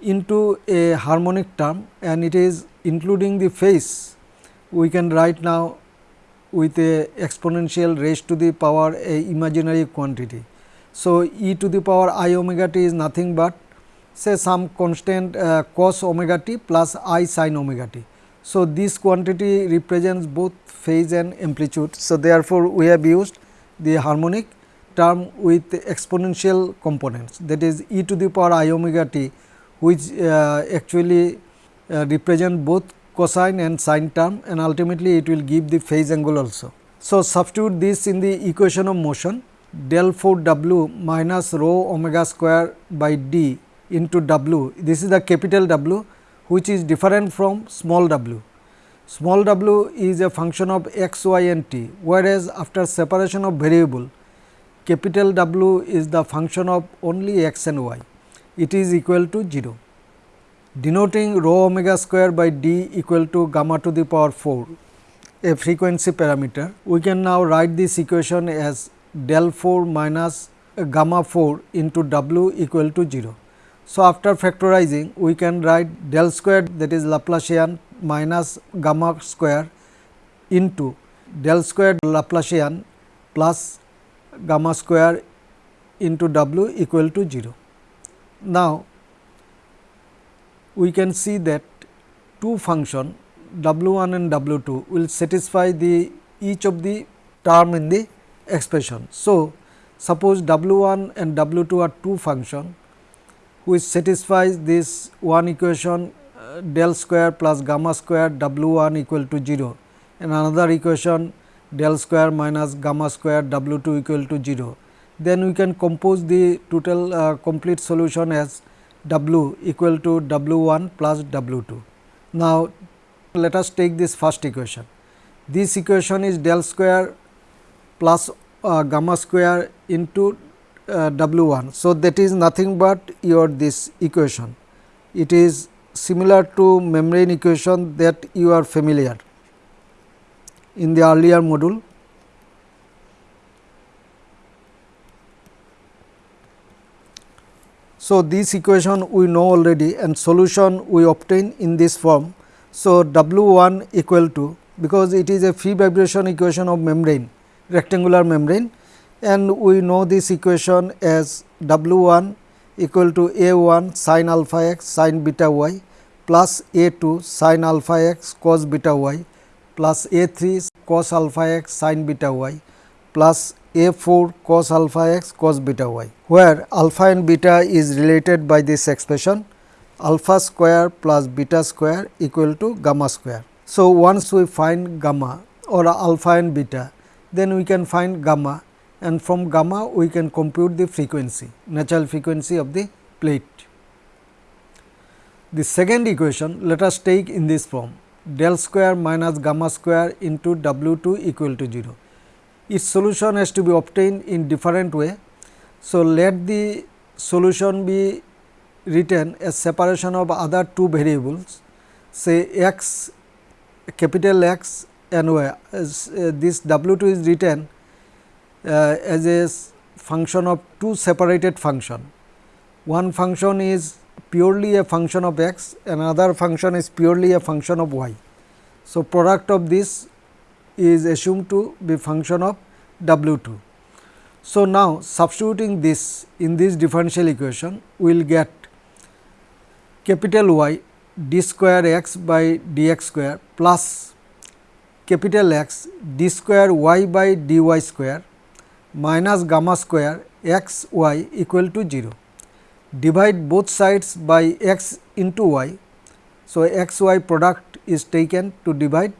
into a harmonic term and it is including the phase we can write now with a exponential raised to the power a imaginary quantity. So, e to the power i omega t is nothing but say some constant uh, cos omega t plus i sin omega t. So, this quantity represents both phase and amplitude. So, therefore, we have used the harmonic term with exponential components that is e to the power i omega t which uh, actually uh, represent both cosine and sine term and ultimately it will give the phase angle also. So, substitute this in the equation of motion del 4 w minus rho omega square by d into W. This is the capital W which is different from small w. Small w is a function of x, y and t, whereas after separation of variable capital W is the function of only x and y. It is equal to 0. Denoting rho omega square by d equal to gamma to the power 4, a frequency parameter. We can now write this equation as del 4 minus gamma 4 into w equal to 0. So, after factorizing we can write del square that is Laplacian minus gamma square into del square Laplacian plus gamma square into w equal to 0. Now, we can see that two function W 1 and W 2 will satisfy the each of the term in the expression. So, suppose W 1 and W 2 are two function which satisfies this one equation uh, del square plus gamma square W 1 equal to 0 and another equation del square minus gamma square W 2 equal to 0. Then we can compose the total uh, complete solution as W equal to W 1 plus W 2. Now, let us take this first equation. This equation is del square plus uh, gamma square into uh, W 1. So, that is nothing but your this equation. It is similar to membrane equation that you are familiar in the earlier module. So, this equation we know already and solution we obtain in this form. So, W 1 equal to because it is a free vibration equation of membrane rectangular membrane and we know this equation as W 1 equal to A 1 sin alpha x sin beta y plus A 2 sin alpha x cos beta y plus A 3 cos alpha x sin beta y plus A 4 cos alpha x cos beta y, where alpha and beta is related by this expression alpha square plus beta square equal to gamma square. So, once we find gamma or alpha and beta, then we can find gamma and from gamma we can compute the frequency natural frequency of the plate. The second equation let us take in this form del square minus gamma square into W 2 equal to 0. Its solution has to be obtained in different way. So, let the solution be written as separation of other two variables say x capital X and y as uh, this W 2 is written uh, as a function of two separated function. One function is purely a function of x, another function is purely a function of y. So, product of this is assumed to be function of W 2. So, now substituting this in this differential equation, we will get capital Y d square x by d x square plus capital X d square y by d y square minus gamma square x y equal to 0. Divide both sides by x into y. So, x y product is taken to divide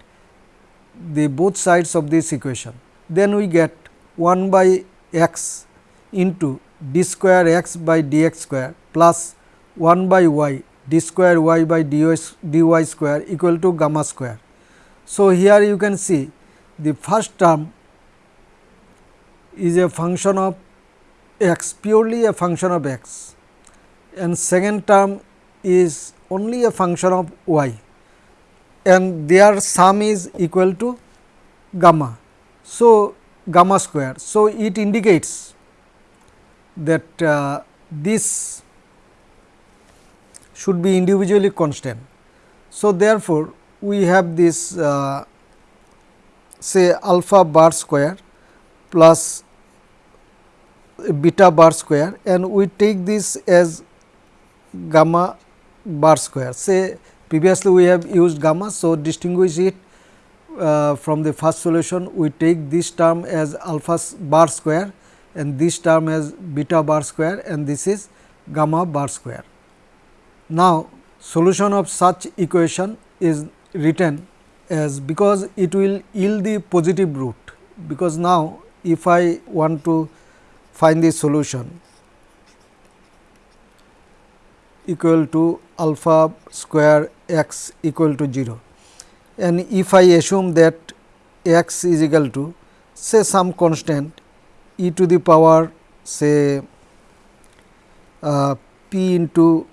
the both sides of this equation. Then we get 1 by x into d square x by d x square plus 1 by y d square y by dy square equal to gamma square. So, here you can see the first term is a function of x purely a function of x and second term is only a function of y and their sum is equal to gamma. So, gamma square. So, it indicates that uh, this should be individually constant. So, therefore, we have this uh, say alpha bar square plus beta bar square and we take this as gamma bar square. Say previously we have used gamma. So, distinguish it uh, from the first solution we take this term as alpha bar square and this term as beta bar square and this is gamma bar square. Now, solution of such equation is written as because it will yield the positive root because now if I want to find the solution equal to alpha square x equal to 0 and if I assume that x is equal to say some constant e to the power say uh, p into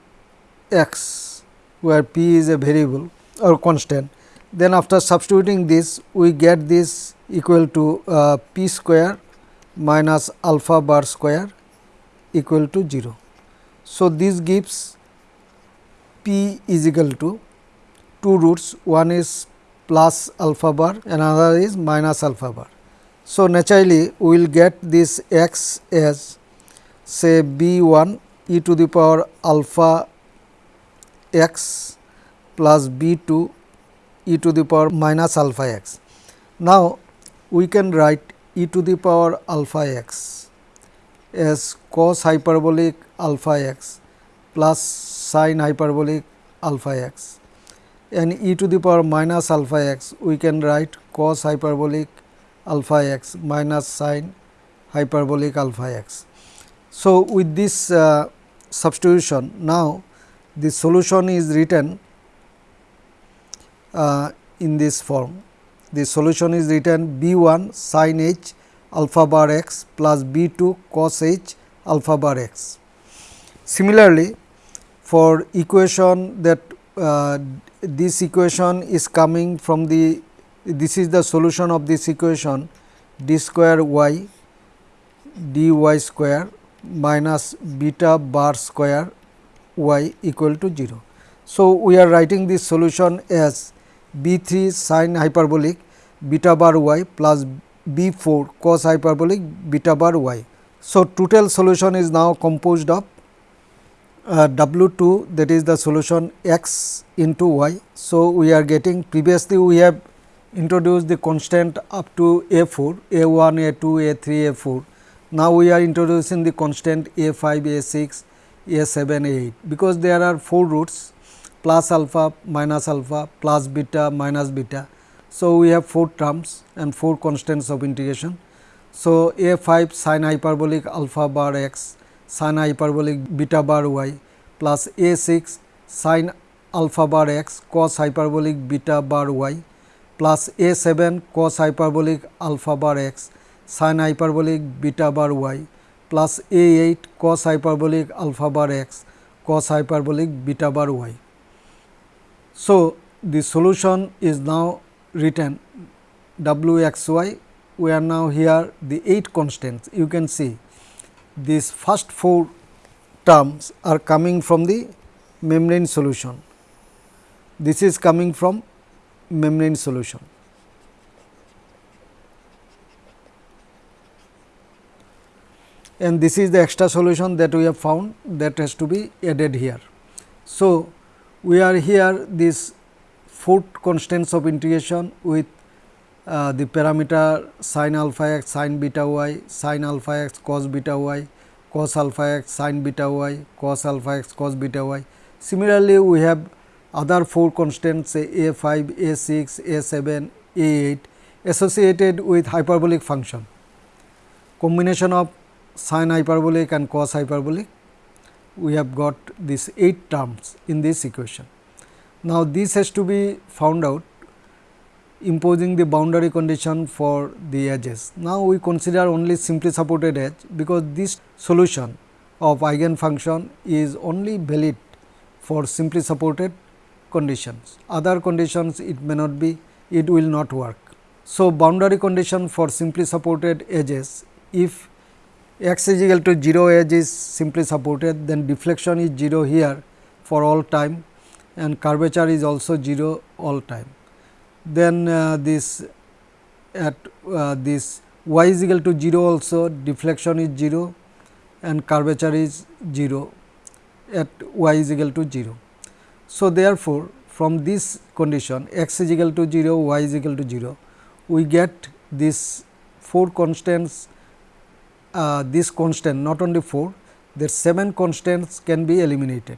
x where p is a variable or constant then after substituting this we get this equal to uh, p square minus alpha bar square equal to 0. So, this gives p is equal to two roots one is plus alpha bar another is minus alpha bar. So, naturally we will get this x as say b 1 e to the power alpha x plus b 2 e to the power minus alpha x. Now, we can write e to the power alpha x as cos hyperbolic alpha x plus sin hyperbolic alpha x and e to the power minus alpha x we can write cos hyperbolic alpha x minus sin hyperbolic alpha x. So, with this uh, substitution now the solution is written uh, in this form. The solution is written b 1 sin h alpha bar x plus b 2 cos h alpha bar x. Similarly, for equation that uh, this equation is coming from the this is the solution of this equation d square y d y square minus beta bar square y equal to 0. So, we are writing this solution as b 3 sin hyperbolic beta bar y plus b 4 cos hyperbolic beta bar y. So, total solution is now composed of uh, w 2 that is the solution x into y. So, we are getting previously we have introduced the constant up to a 4 a 1 a 2 a 3 a 4. Now, we are introducing the constant a 5 a 6 a 7 a 8 because there are 4 roots plus alpha minus alpha plus beta minus beta. So, we have 4 terms and 4 constants of integration. So, a 5 sin hyperbolic alpha bar x sin hyperbolic beta bar y plus a 6 sin alpha bar x cos hyperbolic beta bar y plus a 7 cos hyperbolic alpha bar x sin hyperbolic beta bar y plus a 8 cos hyperbolic alpha bar x cos hyperbolic beta bar y. So, the solution is now written w x y we are now here the 8 constants you can see these first 4 terms are coming from the membrane solution. This is coming from membrane solution. And this is the extra solution that we have found that has to be added here. So, we are here this four constants of integration with the parameter sin alpha x sin beta y sin alpha x cos beta y cos alpha x sin beta y cos alpha x cos beta y. Similarly, we have other four constants say a 5, a 6, a 7, a 8 associated with hyperbolic function. Combination of sin hyperbolic and cos hyperbolic we have got these 8 terms in this equation. Now, this has to be found out imposing the boundary condition for the edges. Now, we consider only simply supported edge because this solution of eigenfunction is only valid for simply supported conditions. Other conditions it may not be, it will not work. So, boundary condition for simply supported edges if x is equal to 0 edge is simply supported then deflection is 0 here for all time and curvature is also 0 all time. Then uh, this at uh, this y is equal to 0 also deflection is 0 and curvature is 0 at y is equal to 0. So, therefore, from this condition x is equal to 0 y is equal to 0 we get this 4 constants uh, this constant not only 4 there 7 constants can be eliminated.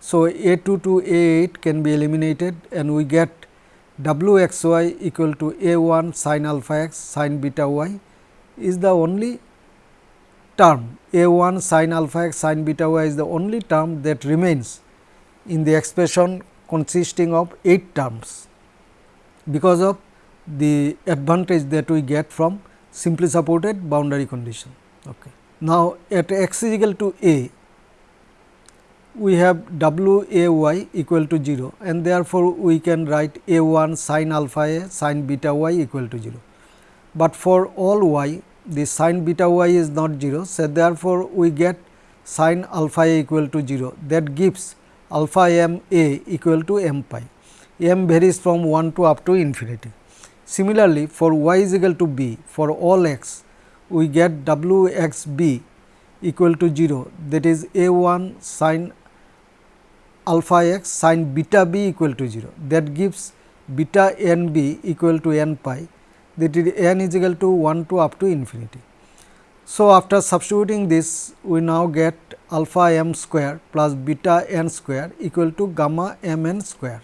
So, a 2 to a 8 can be eliminated and we get w x y equal to a 1 sin alpha x sin beta y is the only term a 1 sin alpha x sin beta y is the only term that remains in the expression consisting of 8 terms because of the advantage that we get from simply supported boundary condition. Okay. Now, at x is equal to a, we have w a y equal to 0 and therefore, we can write a 1 sin alpha a sin beta y equal to 0. But for all y the sin beta y is not 0. So, therefore, we get sin alpha a equal to 0 that gives alpha m a equal to m pi m varies from 1 to up to infinity. Similarly, for y is equal to b for all x we get w x b equal to 0 that is a 1 sin alpha x sin beta b equal to 0 that gives beta n b equal to n pi. That is n is equal to 1 to up to infinity. So, after substituting this we now get alpha m square plus beta n square equal to gamma m n square.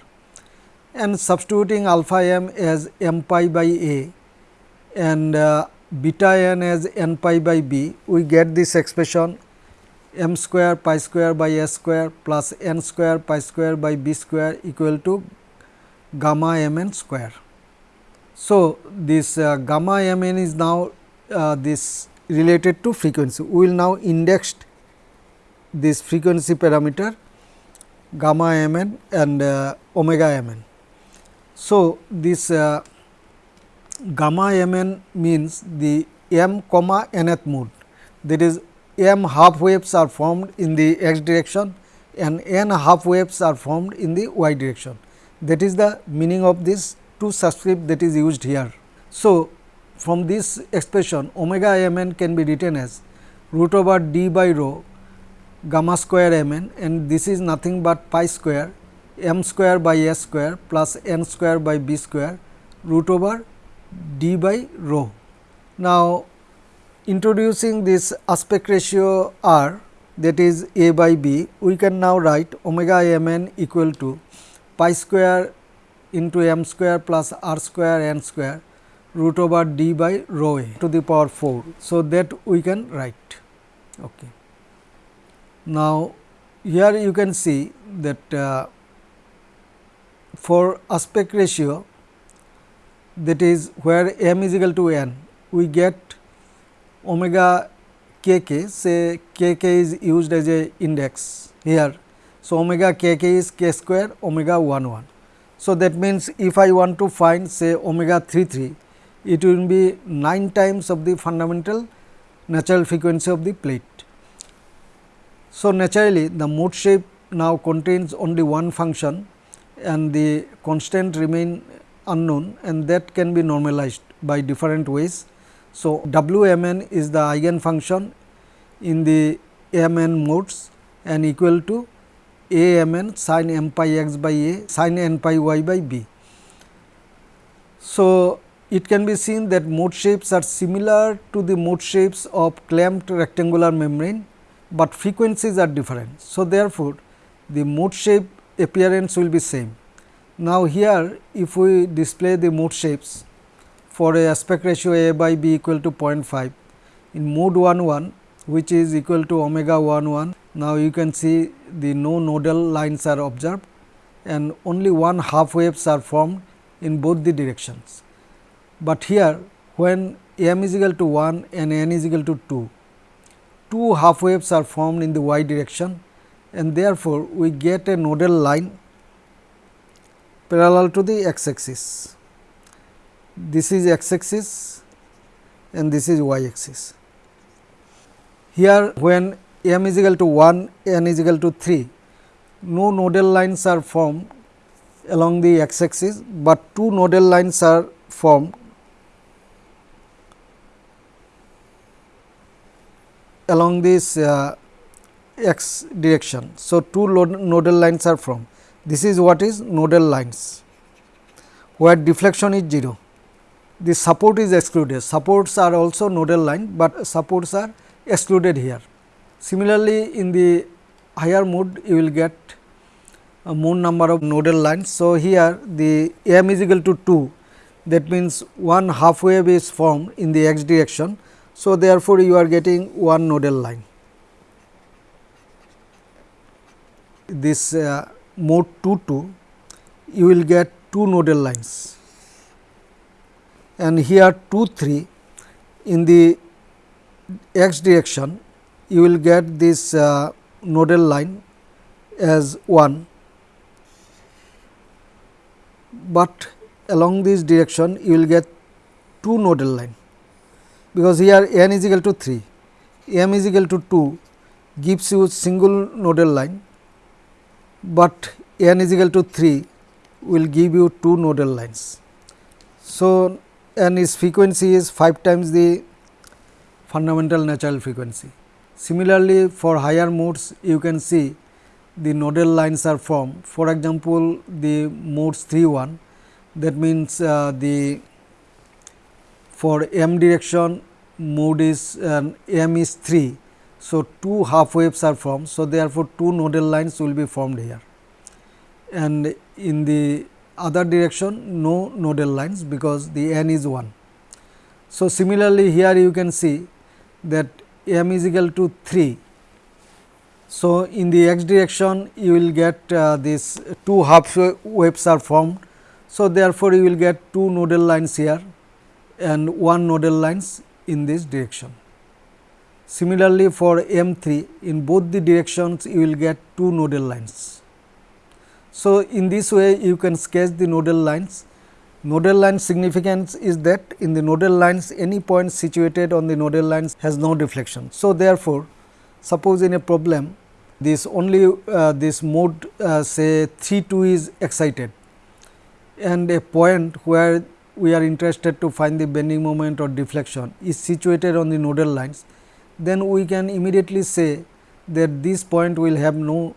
And substituting alpha m as m pi by a and uh, beta n as n pi by b we get this expression m square pi square by s square plus n square pi square by b square equal to gamma m n square. So, this uh, gamma m n is now uh, this related to frequency. We will now index this frequency parameter gamma m n and uh, omega m n. So, this uh, gamma m n means the m comma nth mode that is m half waves are formed in the x direction and n half waves are formed in the y direction. That is the meaning of this two subscript that is used here. So, from this expression omega m n can be written as root over d by rho gamma square m n and this is nothing but pi square m square by s square plus n square by b square root over d by rho. Now, introducing this aspect ratio r that is a by b, we can now write omega m n equal to pi square into m square plus r square n square root over d by rho a to the power 4. So, that we can write. Okay. Now, here you can see that uh, for aspect ratio that is where m is equal to n, we get omega k k say k k is used as a index here. So, omega k k is k square omega 1 1. So, that means, if I want to find say omega 3 3 it will be 9 times of the fundamental natural frequency of the plate. So, naturally the mode shape now contains only one function and the constant remain unknown and that can be normalized by different ways. So, W m n is the eigen function in the m n modes and equal to a m n sin m pi x by a sin n pi y by b. So, it can be seen that mode shapes are similar to the mode shapes of clamped rectangular membrane, but frequencies are different. So, therefore, the mode shape appearance will be same. Now, here if we display the mode shapes for a aspect ratio a by b equal to 0.5 in mode 1 1 which is equal to omega 1 1. Now, you can see the no nodal lines are observed and only one half waves are formed in both the directions. But here when m is equal to 1 and n is equal to 2, two half waves are formed in the y direction and therefore, we get a nodal line parallel to the x axis. This is x axis and this is y axis. Here when m is equal to 1, n is equal to 3, no nodal lines are formed along the x axis, but two nodal lines are formed along this uh, x direction. So, two nodal lines are formed this is what is nodal lines, where deflection is 0. The support is excluded, supports are also nodal line, but supports are excluded here. Similarly, in the higher mode you will get a more number of nodal lines. So, here the m is equal to 2 that means one half wave is formed in the x direction. So, therefore, you are getting one nodal line. This uh, mode 2 2 you will get two nodal lines and here 2 3 in the x direction you will get this uh, nodal line as 1, but along this direction you will get two nodal line because here n is equal to 3, m is equal to 2 gives you single nodal line but n is equal to 3 will give you two nodal lines. So, n its frequency is 5 times the fundamental natural frequency. Similarly, for higher modes you can see the nodal lines are formed. For example, the modes 3 1 that means uh, the for m direction mode is uh, m is 3. So, two half waves are formed. So, therefore, two nodal lines will be formed here and in the other direction no nodal lines because the n is 1. So, similarly, here you can see that m is equal to 3. So, in the x direction you will get uh, this two half waves are formed. So, therefore, you will get two nodal lines here and one nodal lines in this direction. Similarly, for M 3 in both the directions you will get two nodal lines. So, in this way you can sketch the nodal lines. Nodal line significance is that in the nodal lines any point situated on the nodal lines has no deflection. So, therefore, suppose in a problem this only uh, this mode uh, say 3 2 is excited and a point where we are interested to find the bending moment or deflection is situated on the nodal lines, then we can immediately say that this point will have no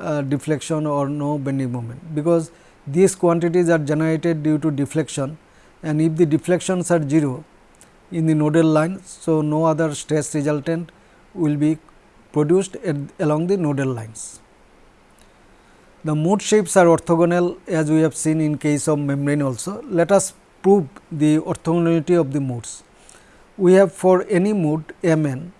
uh, deflection or no bending moment, because these quantities are generated due to deflection and if the deflections are 0 in the nodal line. So, no other stress resultant will be produced at, along the nodal lines. The mode shapes are orthogonal as we have seen in case of membrane also. Let us prove the orthogonality of the modes. We have for any mode m n,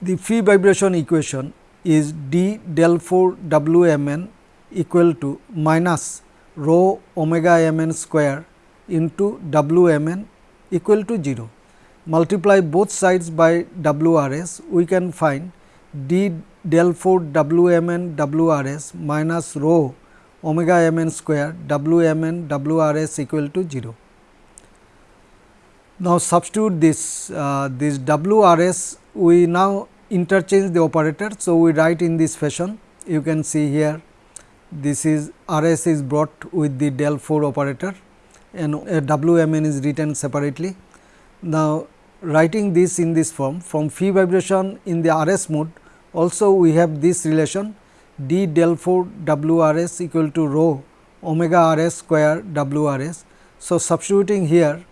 the free vibration equation is d del 4 w m n equal to minus rho omega m n square into w m n equal to 0. Multiply both sides by w r s, we can find d del 4 w m n w r s minus rho omega m n square w m n w r s equal to 0. Now, substitute this uh, this W R S we now interchange the operator. So, we write in this fashion you can see here this is R S is brought with the del 4 operator and W M N is written separately. Now, writing this in this form from free vibration in the R S mode also we have this relation d del 4 W R S equal to rho omega R S square W R S. So, substituting here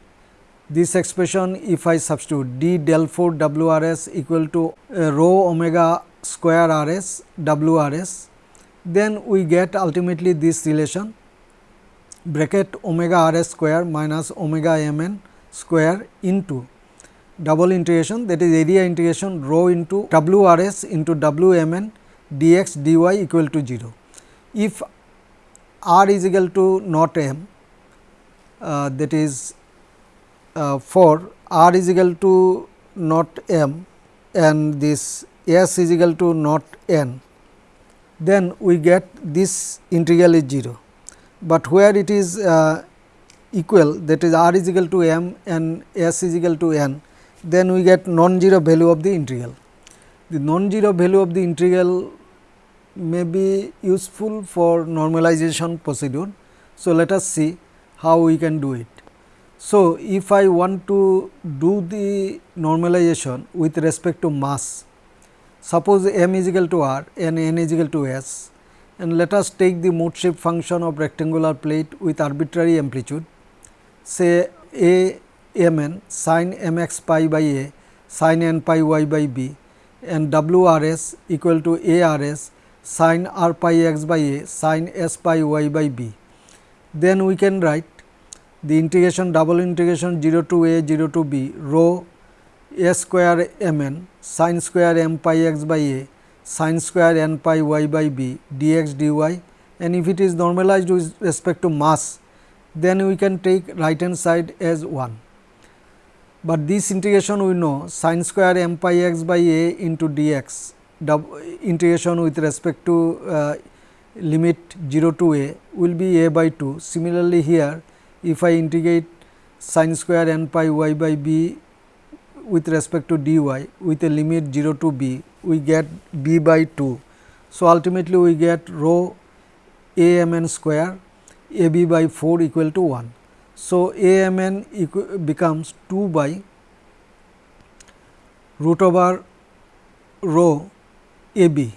this expression if I substitute d del 4 W r s equal to uh, rho omega square r s W r s, then we get ultimately this relation bracket omega r s square minus omega m n square into double integration that is area integration rho into W r s into W m n d x d y equal to 0. If r is equal to not m uh, that is uh, for r is equal to not m and this s is equal to not n, then we get this integral is 0, but where it is uh, equal that is r is equal to m and s is equal to n, then we get non-zero value of the integral. The non-zero value of the integral may be useful for normalization procedure. So, let us see how we can do it. So, if I want to do the normalization with respect to mass, suppose m is equal to r and n is equal to s and let us take the mode shape function of rectangular plate with arbitrary amplitude say a m n sin m x pi by a sin n pi y by b and w r s equal to a r s sin r pi x by a sin s pi y by b. Then we can write the integration double integration 0 to a 0 to b rho a square m n sin square m pi x by a sin square n pi y by b dx dy and if it is normalized with respect to mass then we can take right hand side as 1. But this integration we know sin square m pi x by a into dx integration with respect to uh, limit 0 to a will be a by 2. Similarly, here if I integrate sin square n pi y by b with respect to dy with a limit 0 to b, we get b by 2. So, ultimately we get rho a m n square a b by 4 equal to 1. So, a m n becomes 2 by root over rho a b,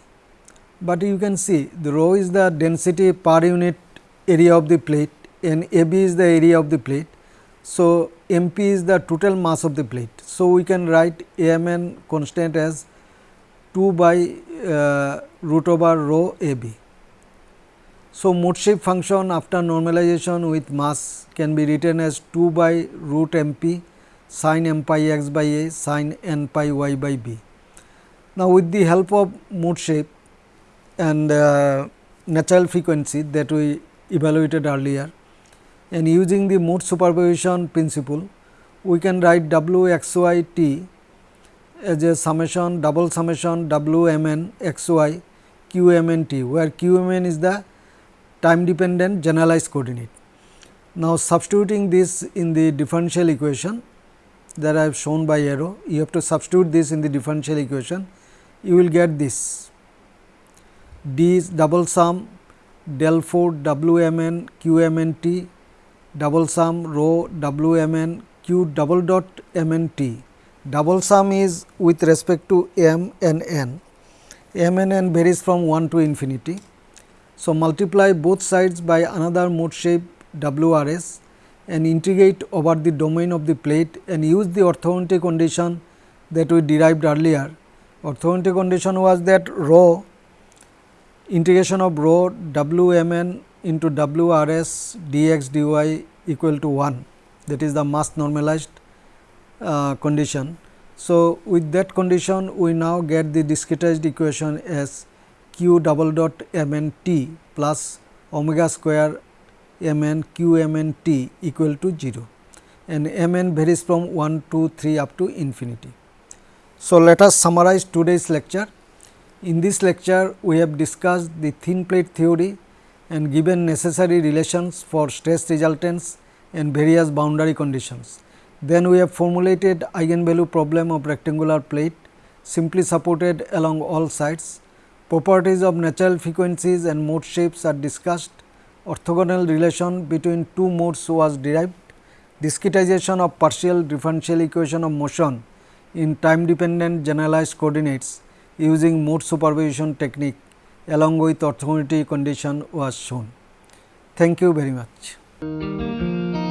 but you can see the rho is the density per unit area of the plate and AB is the area of the plate. So, MP is the total mass of the plate. So, we can write AMN constant as 2 by uh, root over rho AB. So, mode shape function after normalization with mass can be written as 2 by root MP sin m pi x by a sin n pi y by b. Now, with the help of mode shape and uh, natural frequency that we evaluated earlier and using the mode superposition principle, we can write w x y t as a summation double summation w m n x y q m n t, where q m n is the time dependent generalized coordinate. Now, substituting this in the differential equation that I have shown by arrow, you have to substitute this in the differential equation, you will get this d is double sum del 4 w m n q m n t double sum rho w m n q double dot m n t. Double sum is with respect to m and n, m and n varies from 1 to infinity. So, multiply both sides by another mode shape w r s and integrate over the domain of the plate and use the orthogonality condition that we derived earlier. Orthogonality condition was that rho integration of rho w m n into w r s dx dy equal to 1 that is the mass normalized uh, condition. So, with that condition we now get the discretized equation as q double dot m n t plus omega square m n q m n t equal to 0 and m n varies from 1 to 3 up to infinity. So, let us summarize today's lecture. In this lecture, we have discussed the thin plate theory and given necessary relations for stress resultants and various boundary conditions. Then we have formulated eigenvalue problem of rectangular plate simply supported along all sides. Properties of natural frequencies and mode shapes are discussed orthogonal relation between two modes was derived, discretization of partial differential equation of motion in time dependent generalized coordinates using mode superposition technique along with authority condition was shown. Thank you very much.